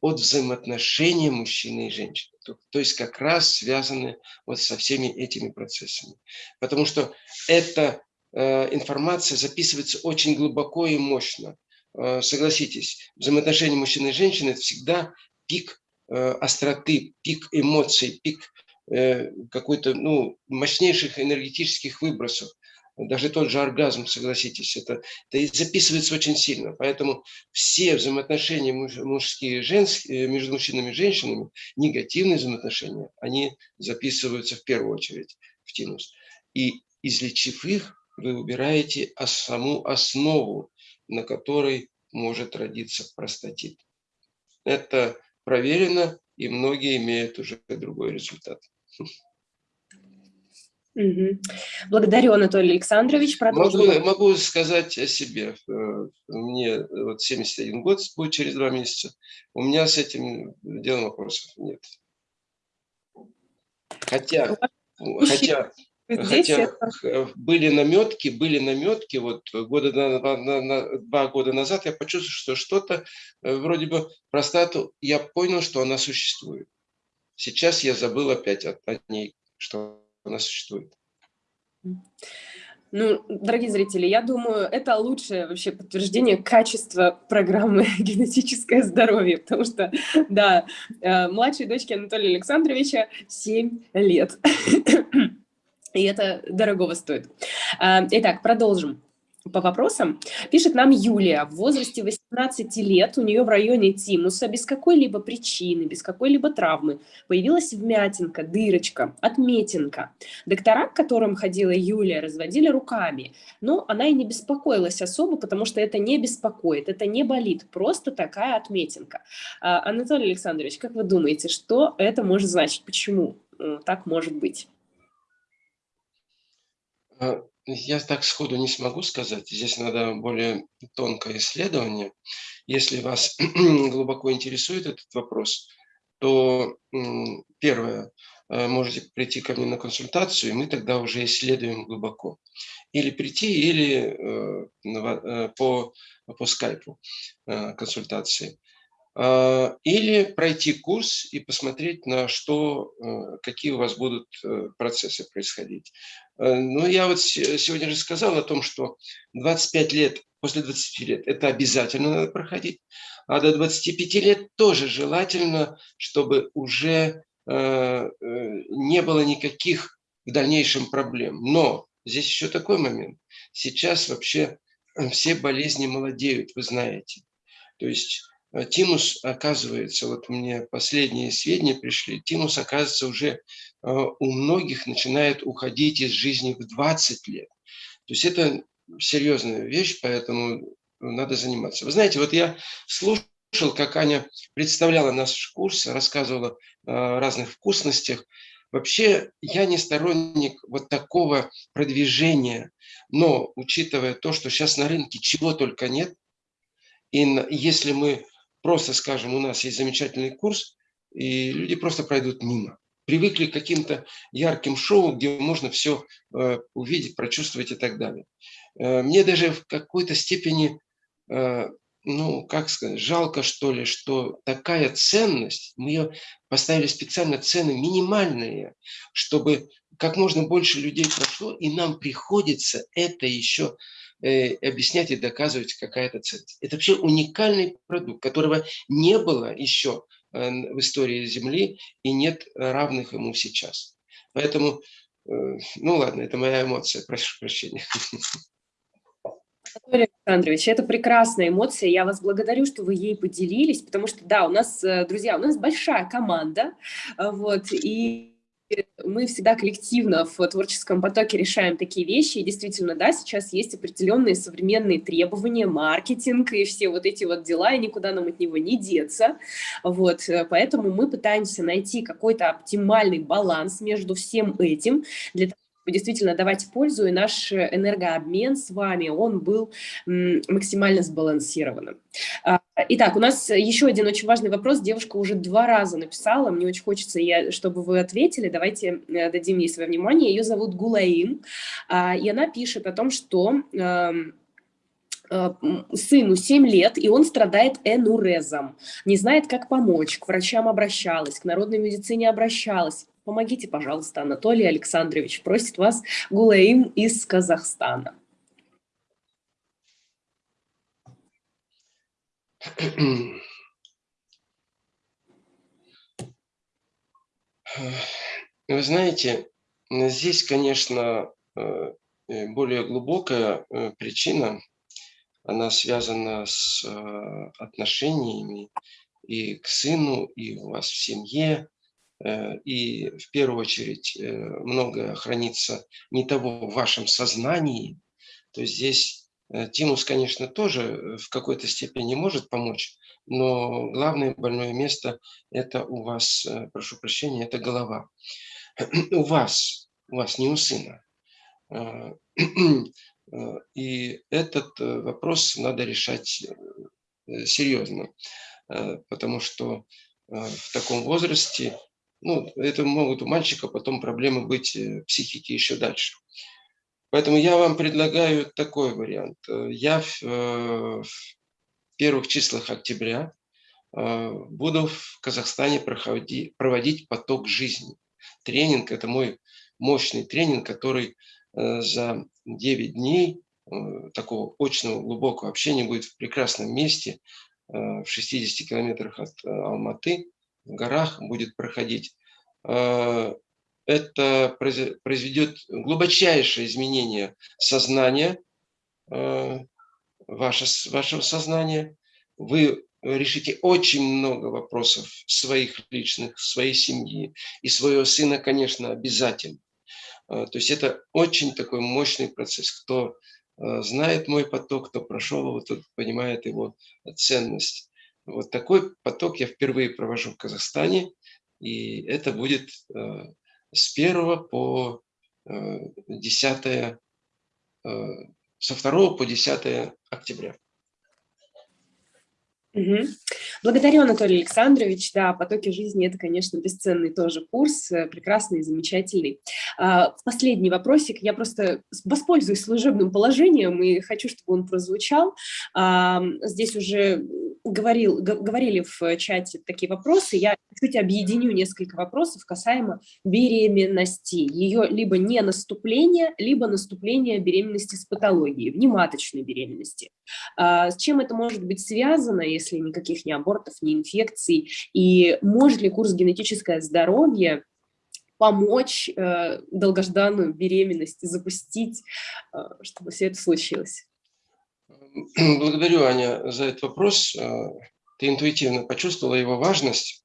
от взаимоотношения мужчины и женщины. То есть как раз связаны вот со всеми этими процессами. Потому что эта э, информация записывается очень глубоко и мощно. Э, согласитесь, взаимоотношения мужчины и женщины – это всегда пик э, остроты, пик эмоций, пик э, какой-то ну, мощнейших энергетических выбросов даже тот же оргазм, согласитесь, это, это записывается очень сильно. Поэтому все взаимоотношения мужские и женские, э, между мужчинами и женщинами, негативные взаимоотношения, они записываются в первую очередь в тинус. И излечив их, вы убираете саму основу, на которой может родиться простатит. Это проверено, и многие имеют уже другой результат. Угу. Благодарю, Анатолий Александрович. Могу, могу сказать о себе. Э, мне вот 71 год будет через два месяца. У меня с этим делом вопросов нет. Хотя, хотя, хотя были наметки, были наметки, вот года на, на, на, два года назад я почувствовал, что что-то, э, вроде бы простату, я понял, что она существует. Сейчас я забыл опять о, о ней, что она существует. Ну, дорогие зрители, я думаю, это лучшее вообще подтверждение качества программы «Генетическое здоровье», потому что, да, э, младшей дочке Анатолия Александровича 7 лет, и это дорогого стоит. Э, итак, продолжим по вопросам. Пишет нам Юлия, в возрасте 18 лет, у нее в районе тимуса без какой-либо причины, без какой-либо травмы появилась вмятинка, дырочка, отметинка. Доктора, к которым ходила Юлия, разводили руками, но она и не беспокоилась особо, потому что это не беспокоит, это не болит, просто такая отметинка. А, Анатолий Александрович, как вы думаете, что это может значить, почему так может быть? Я так сходу не смогу сказать. Здесь надо более тонкое исследование. Если вас глубоко интересует этот вопрос, то первое, э, можете прийти ко мне на консультацию, и мы тогда уже исследуем глубоко. Или прийти, или э, э, по, по скайпу консультации. А, или пройти курс и посмотреть, на что, э, какие у вас будут э, процессы происходить. Э, ну, я вот сегодня же сказал о том, что 25 лет, после 20 лет это обязательно надо проходить, а до 25 лет тоже желательно, чтобы уже не было никаких в дальнейшем проблем. Но здесь еще такой момент. Сейчас вообще все болезни молодеют, вы знаете. То есть Тимус, оказывается, вот мне последние сведения пришли, Тимус, оказывается, уже э, у многих начинает уходить из жизни в 20 лет. То есть это серьезная вещь, поэтому надо заниматься. Вы знаете, вот я слушал, как Аня представляла наш курс, рассказывала о разных вкусностях. Вообще, я не сторонник вот такого продвижения, но учитывая то, что сейчас на рынке чего только нет, и если мы просто скажем, у нас есть замечательный курс, и люди просто пройдут мимо. Привыкли к каким-то ярким шоу, где можно все э, увидеть, прочувствовать и так далее. Э, мне даже в какой-то степени, э, ну, как сказать, жалко, что ли, что такая ценность, мы ее поставили специально цены минимальные, чтобы как можно больше людей прошло, и нам приходится это еще Э, объяснять и доказывать какая-то ценность. Это вообще уникальный продукт, которого не было еще э, в истории Земли и нет равных ему сейчас. Поэтому, э, ну ладно, это моя эмоция, прошу прощения. Анатолий Александрович, это прекрасная эмоция, я вас благодарю, что вы ей поделились, потому что, да, у нас, друзья, у нас большая команда, вот, и мы всегда коллективно в творческом потоке решаем такие вещи. И действительно, да, сейчас есть определенные современные требования, маркетинг и все вот эти вот дела, и никуда нам от него не деться. Вот, э, поэтому мы пытаемся найти какой-то оптимальный баланс между всем этим, для того, действительно давать пользу, и наш энергообмен с вами, он был максимально сбалансированным. А, итак, у нас еще один очень важный вопрос. Девушка уже два раза написала, мне очень хочется, чтобы вы ответили. Давайте э, дадим ей свое внимание. Ее зовут Гулаим, а, и она пишет о том, что эм, э, сыну 7 лет, и он страдает энурезом. Не знает, как помочь. К врачам обращалась, к народной медицине обращалась. Помогите, пожалуйста, Анатолий Александрович. Просит вас Гулаим из Казахстана. Вы знаете, здесь, конечно, э, более глубокая э, причина, она связана с э, отношениями и к сыну, и у вас в семье, и в первую очередь многое хранится не того в вашем сознании, то есть здесь Тимус, конечно, тоже в какой-то степени может помочь, но главное больное место – это у вас, прошу прощения, это голова. У вас, у вас, не у сына. И этот вопрос надо решать серьезно, потому что в таком возрасте ну, это могут у мальчика потом проблемы быть э, психики еще дальше. Поэтому я вам предлагаю такой вариант. Э, я в, э, в первых числах октября буду в Казахстане проходить, проводить поток жизни. Тренинг – это мой мощный тренинг, который за 9 дней такого очного глубокого общения будет в прекрасном месте, в 60 километрах от Алматы, в горах будет проходить, э, это произведет глубочайшее изменение сознания, э, ваше, вашего сознания. Вы решите очень много вопросов своих личных, своей семьи и своего сына, конечно, обязательно. Э, то есть это очень такой мощный процесс. Кто знает мой поток, кто прошел его, тот понимает его ценность. Вот такой поток я впервые провожу в Казахстане, и это будет э, с 1 по 10, э, э, со 2 по 10 октября. Угу. Благодарю, Анатолий Александрович. Да, «Потоки жизни» — это, конечно, бесценный тоже курс, э, прекрасный, замечательный. А, последний вопросик. Я просто воспользуюсь служебным положением и хочу, чтобы он прозвучал. А, здесь уже говорил, говорили в чате такие вопросы. Я чуть объединю несколько вопросов касаемо беременности. Ее либо не наступление, либо наступление беременности с патологией, внематочной беременности. А, с чем это может быть связано, никаких ни абортов, ни инфекций, и может ли курс «Генетическое здоровье» помочь э, долгожданную беременность запустить, э, чтобы все это случилось? Благодарю, Аня, за этот вопрос. Э, ты интуитивно почувствовала его важность.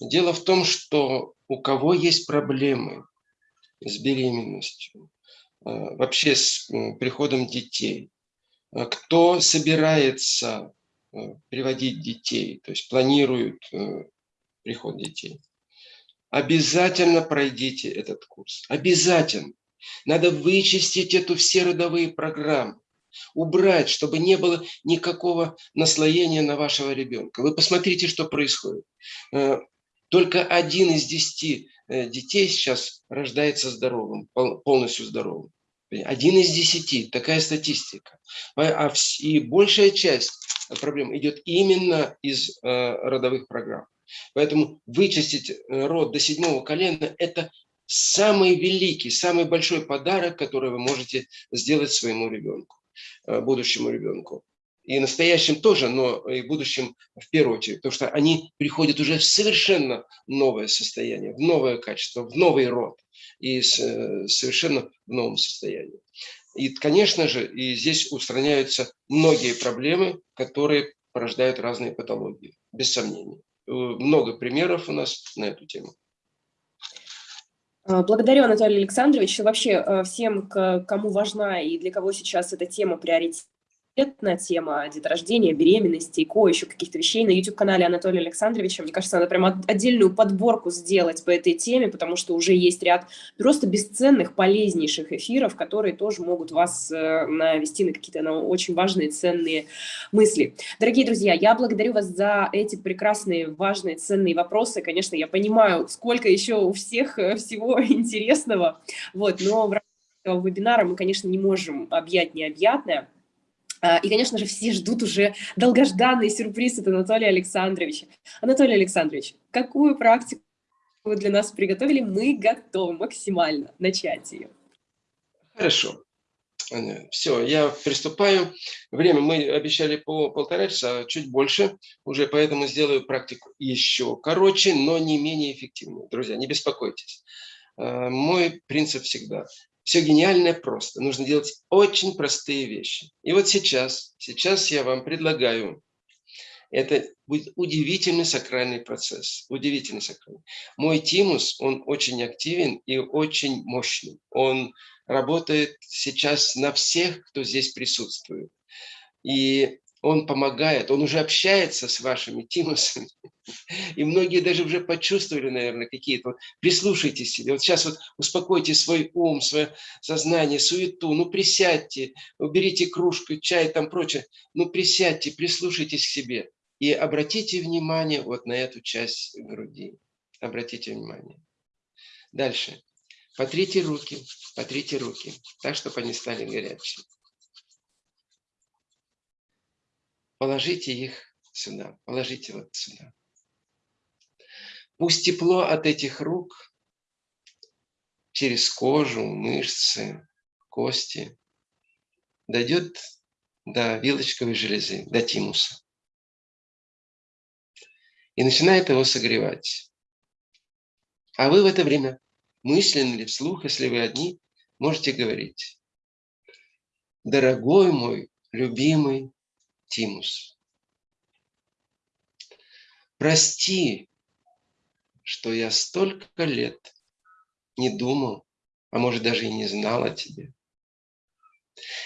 Дело в том, что у кого есть проблемы с беременностью, э, вообще с приходом детей, э, кто собирается приводить детей, то есть планируют э, приход детей. Обязательно пройдите этот курс. Обязательно. Надо вычистить эту все родовые программы. Убрать, чтобы не было никакого наслоения на вашего ребенка. Вы посмотрите, что происходит. Э, только один из десяти детей сейчас рождается здоровым, полностью здоровым. Один из десяти, такая статистика. А, и большая часть проблем идет именно из э, родовых программ. Поэтому вычистить э, род до седьмого колена – это самый великий, самый большой подарок, который вы можете сделать своему ребенку, э, будущему ребенку. И настоящим тоже, но и будущим в первую очередь, потому что они приходят уже в совершенно новое состояние, в новое качество, в новый род и совершенно в новом состоянии. И, конечно же, и здесь устраняются многие проблемы, которые порождают разные патологии, без сомнения. Э, много примеров у нас на эту тему. А, благодарю, Анатолий Александрович. Вообще э, всем, кому важна и для кого сейчас эта тема приоритет, конкретная тема деторождения, беременности, ИКО, еще каких-то вещей на YouTube-канале Анатолия Александровича. Мне кажется, надо прям отдельную подборку сделать по этой теме, потому что уже есть ряд просто бесценных, полезнейших эфиров, которые тоже могут вас э, навести на какие-то на очень важные, ценные мысли. Дорогие друзья, я благодарю вас за эти прекрасные, важные, ценные вопросы. Конечно, я понимаю, сколько еще у всех э, всего интересного, вот, но в рамках этого вебинара мы, конечно, не можем объять необъятное. А, и, конечно же, все ждут уже долгожданный сюрприз от Анатолия Александровича. Анатолий Александрович, какую практику вы для нас приготовили? Мы готовы максимально начать ее. Хорошо. Все, я приступаю. Время мы обещали по полтора часа, чуть больше, уже поэтому сделаю практику еще короче, но не менее эффективную. Друзья, не беспокойтесь. А, мой принцип всегда все гениальное просто. Нужно делать очень простые вещи. И вот сейчас, сейчас я вам предлагаю, это будет удивительный сакральный процесс. Удивительный сакральный. Мой тимус, он очень активен и очень мощный. Он работает сейчас на всех, кто здесь присутствует. И он помогает, он уже общается с вашими тимусами. И многие даже уже почувствовали, наверное, какие-то. Вот, прислушайтесь себе. Вот сейчас вот успокойте свой ум, свое сознание, суету. Ну, присядьте, уберите кружку, чай, там прочее. Ну, присядьте, прислушайтесь к себе. И обратите внимание вот на эту часть груди. Обратите внимание. Дальше. Потрите руки, потрите руки, так, чтобы они стали горячими. Положите их сюда, положите вот сюда. Пусть тепло от этих рук через кожу, мышцы, кости дойдет до вилочковой железы, до тимуса. И начинает его согревать. А вы в это время мысленно или вслух, если вы одни, можете говорить. Дорогой мой, любимый Тимус. Прости, что я столько лет не думал, а может даже и не знал о тебе.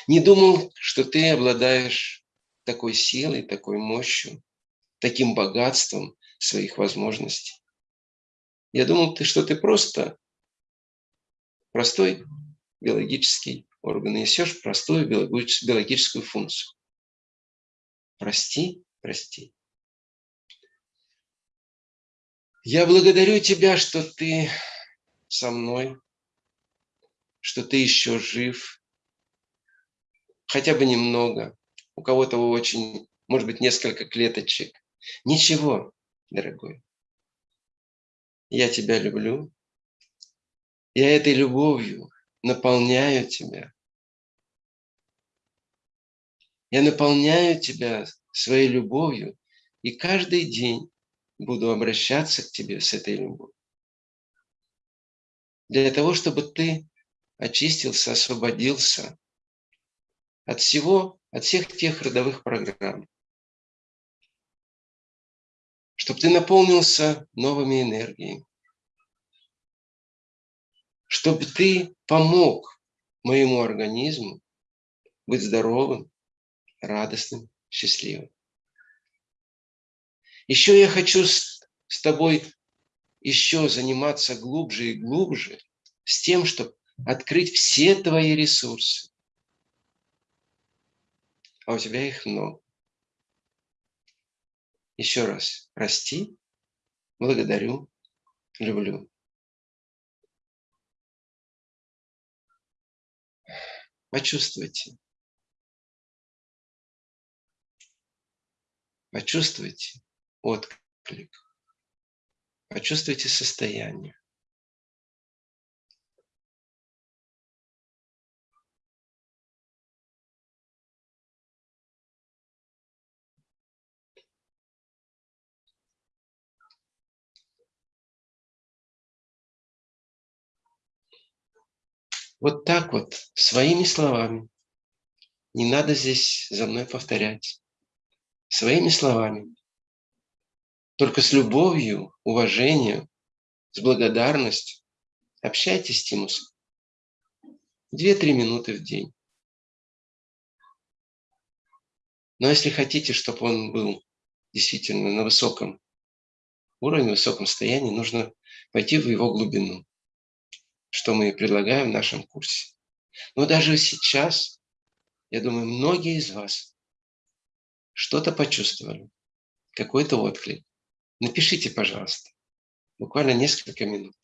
Не думал, что ты обладаешь такой силой, такой мощью, таким богатством своих возможностей. Я думал, что ты просто простой биологический орган, несешь простую биологическую функцию. Прости, прости. Я благодарю Тебя, что Ты со мной, что Ты еще жив, хотя бы немного. У кого-то очень, может быть, несколько клеточек. Ничего, дорогой. Я Тебя люблю. Я этой любовью наполняю Тебя. Я наполняю тебя своей любовью и каждый день буду обращаться к тебе с этой любовью. Для того, чтобы ты очистился, освободился от всего, от всех тех родовых программ. Чтобы ты наполнился новыми энергиями. Чтобы ты помог моему организму быть здоровым, радостным, счастливым. Еще я хочу с, с тобой еще заниматься глубже и глубже с тем, чтобы открыть все твои ресурсы. А у тебя их много. Еще раз, прости, благодарю, люблю. Почувствуйте, Почувствуйте отклик. Почувствуйте состояние. Вот так вот, своими словами. Не надо здесь за мной повторять своими словами, только с любовью, уважением, с благодарностью. Общайтесь с Тимусом. Две-три минуты в день. Но если хотите, чтобы он был действительно на высоком уровне, высоком состоянии, нужно пойти в его глубину, что мы предлагаем в нашем курсе. Но даже сейчас, я думаю, многие из вас что-то почувствовали, какой-то отклик, напишите, пожалуйста, буквально несколько минут.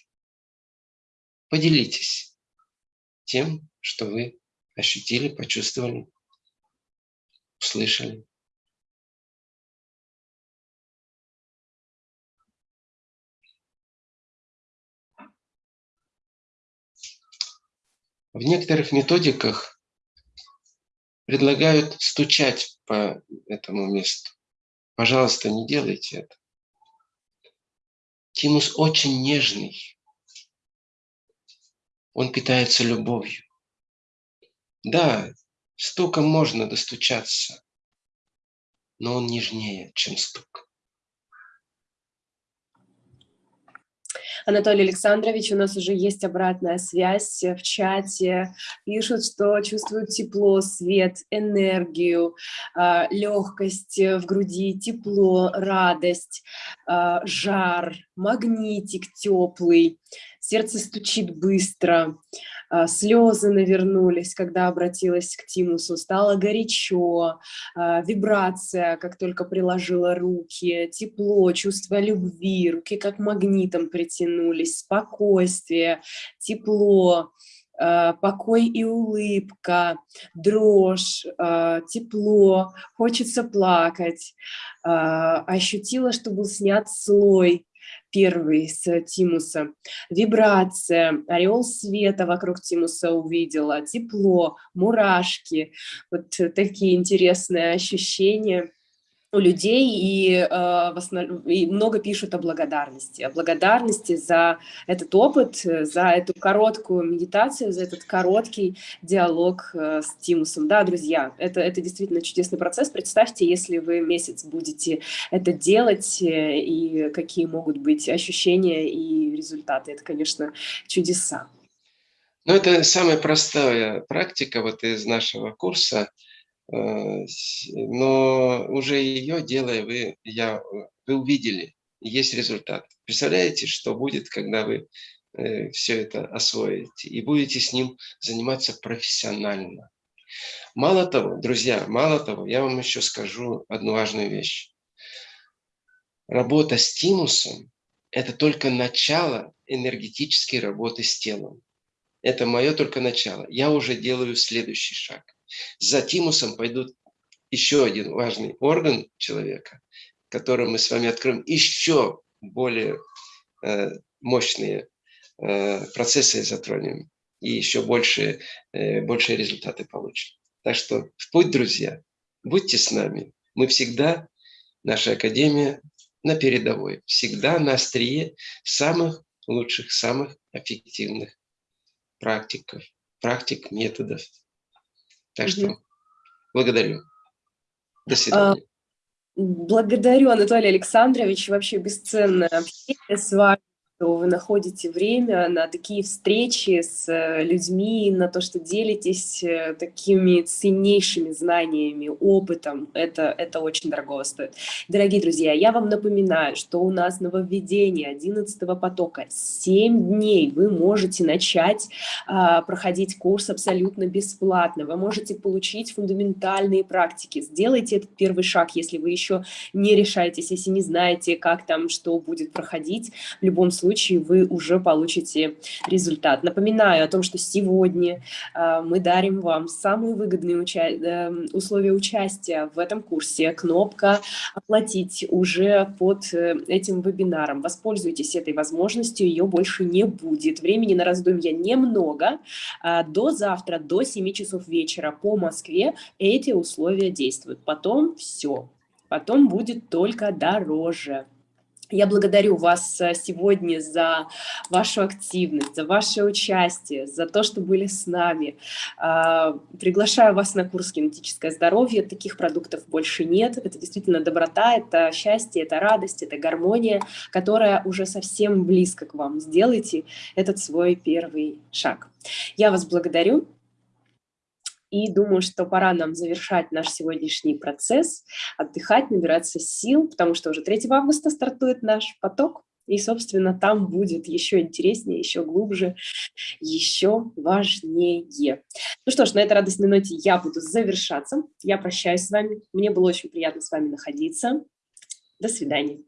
Поделитесь тем, что вы ощутили, почувствовали, услышали. В некоторых методиках предлагают стучать по этому месту. Пожалуйста, не делайте это. Тимус очень нежный. Он питается любовью. Да, стуком можно достучаться, но он нежнее, чем стук. Анатолий Александрович, у нас уже есть обратная связь в чате. Пишут, что чувствуют тепло, свет, энергию, а, легкость в груди, тепло, радость, жар, магнитик теплый, сердце стучит быстро, слезы навернулись, когда обратилась к Тимусу, стало горячо, а, вибрация, как только приложила руки, тепло, чувство любви, руки как магнитом притянулись, спокойствие, тепло, а, покой и улыбка, дрожь, тепло, хочется плакать. Ощутила, что был снят слой первый с Тимуса. Вибрация, ореол света вокруг Тимуса увидела, тепло, мурашки. Вот такие интересные ощущения у людей и, э, в основ... и много пишут о благодарности, о благодарности за этот опыт, за эту короткую медитацию, за этот короткий диалог э, с Тимусом. Да, друзья, это, это действительно чудесный процесс. Представьте, если вы месяц будете это делать, э, и какие могут быть ощущения и результаты. Это, конечно, чудеса. Ну, это самая простая практика вот из нашего курса – Э, но уже ее делая, вы, я, вы увидели, есть результат. Представляете, что будет, когда вы э, все это освоите и будете с ним заниматься профессионально. Мало того, друзья, мало того, я вам еще скажу одну важную вещь. Работа с тимусом – это только начало энергетической работы с телом. Это мое только начало. Я уже делаю следующий шаг. За тимусом пойдут еще один важный орган человека, который мы с вами откроем еще более э, мощные э, процессы затронем и еще больше, э, большие результаты получим. Так что в путь, друзья, будьте с нами. Мы всегда, наша Академия на передовой, всегда на острие самых лучших, самых эффективных практиков, практик, методов. Так что благодарю. До а, свидания. Благодарю, Анатолий Александрович. Вообще бесценное общение с вами что вы находите время на такие встречи с э, людьми, на то, что делитесь э, такими ценнейшими знаниями, опытом. Это, это очень дорого стоит. Дорогие друзья, я вам напоминаю, что у нас нововведение 11 потока. 7 дней вы можете начать а, проходить курс абсолютно бесплатно. Вы можете получить фундаментальные практики. Сделайте этот первый шаг, если вы еще не решаетесь, если не знаете, как там, что будет проходить. В любом случае, случае вы уже получите результат. Напоминаю о том, что сегодня э, мы дарим вам самые выгодные уча э, условия участия в этом курсе. Кнопка «Оплатить» уже под э, этим вебинаром. Воспользуйтесь этой возможностью, ее больше не будет. Времени на раздумья немного. Э, до завтра, до 7 часов вечера по Москве эти условия действуют. Потом все. Потом будет только дороже. Я благодарю вас э, сегодня за вашу активность, за ваше участие, за то, что были с нами. А, приглашаю вас на курс «Генетическое здоровье». Таких продуктов больше нет. Это действительно доброта, это счастье, это радость, это гармония, которая уже совсем близко к вам. Сделайте этот свой первый шаг. Я вас благодарю. И думаю, что пора нам завершать наш сегодняшний процесс, отдыхать, набираться сил, потому что уже 3 августа стартует наш поток. И, собственно, там будет еще интереснее, еще глубже, еще важнее. Ну что ж, на этой радостной ноте я буду завершаться. Я прощаюсь с вами. Мне было очень приятно с вами находиться. До свидания.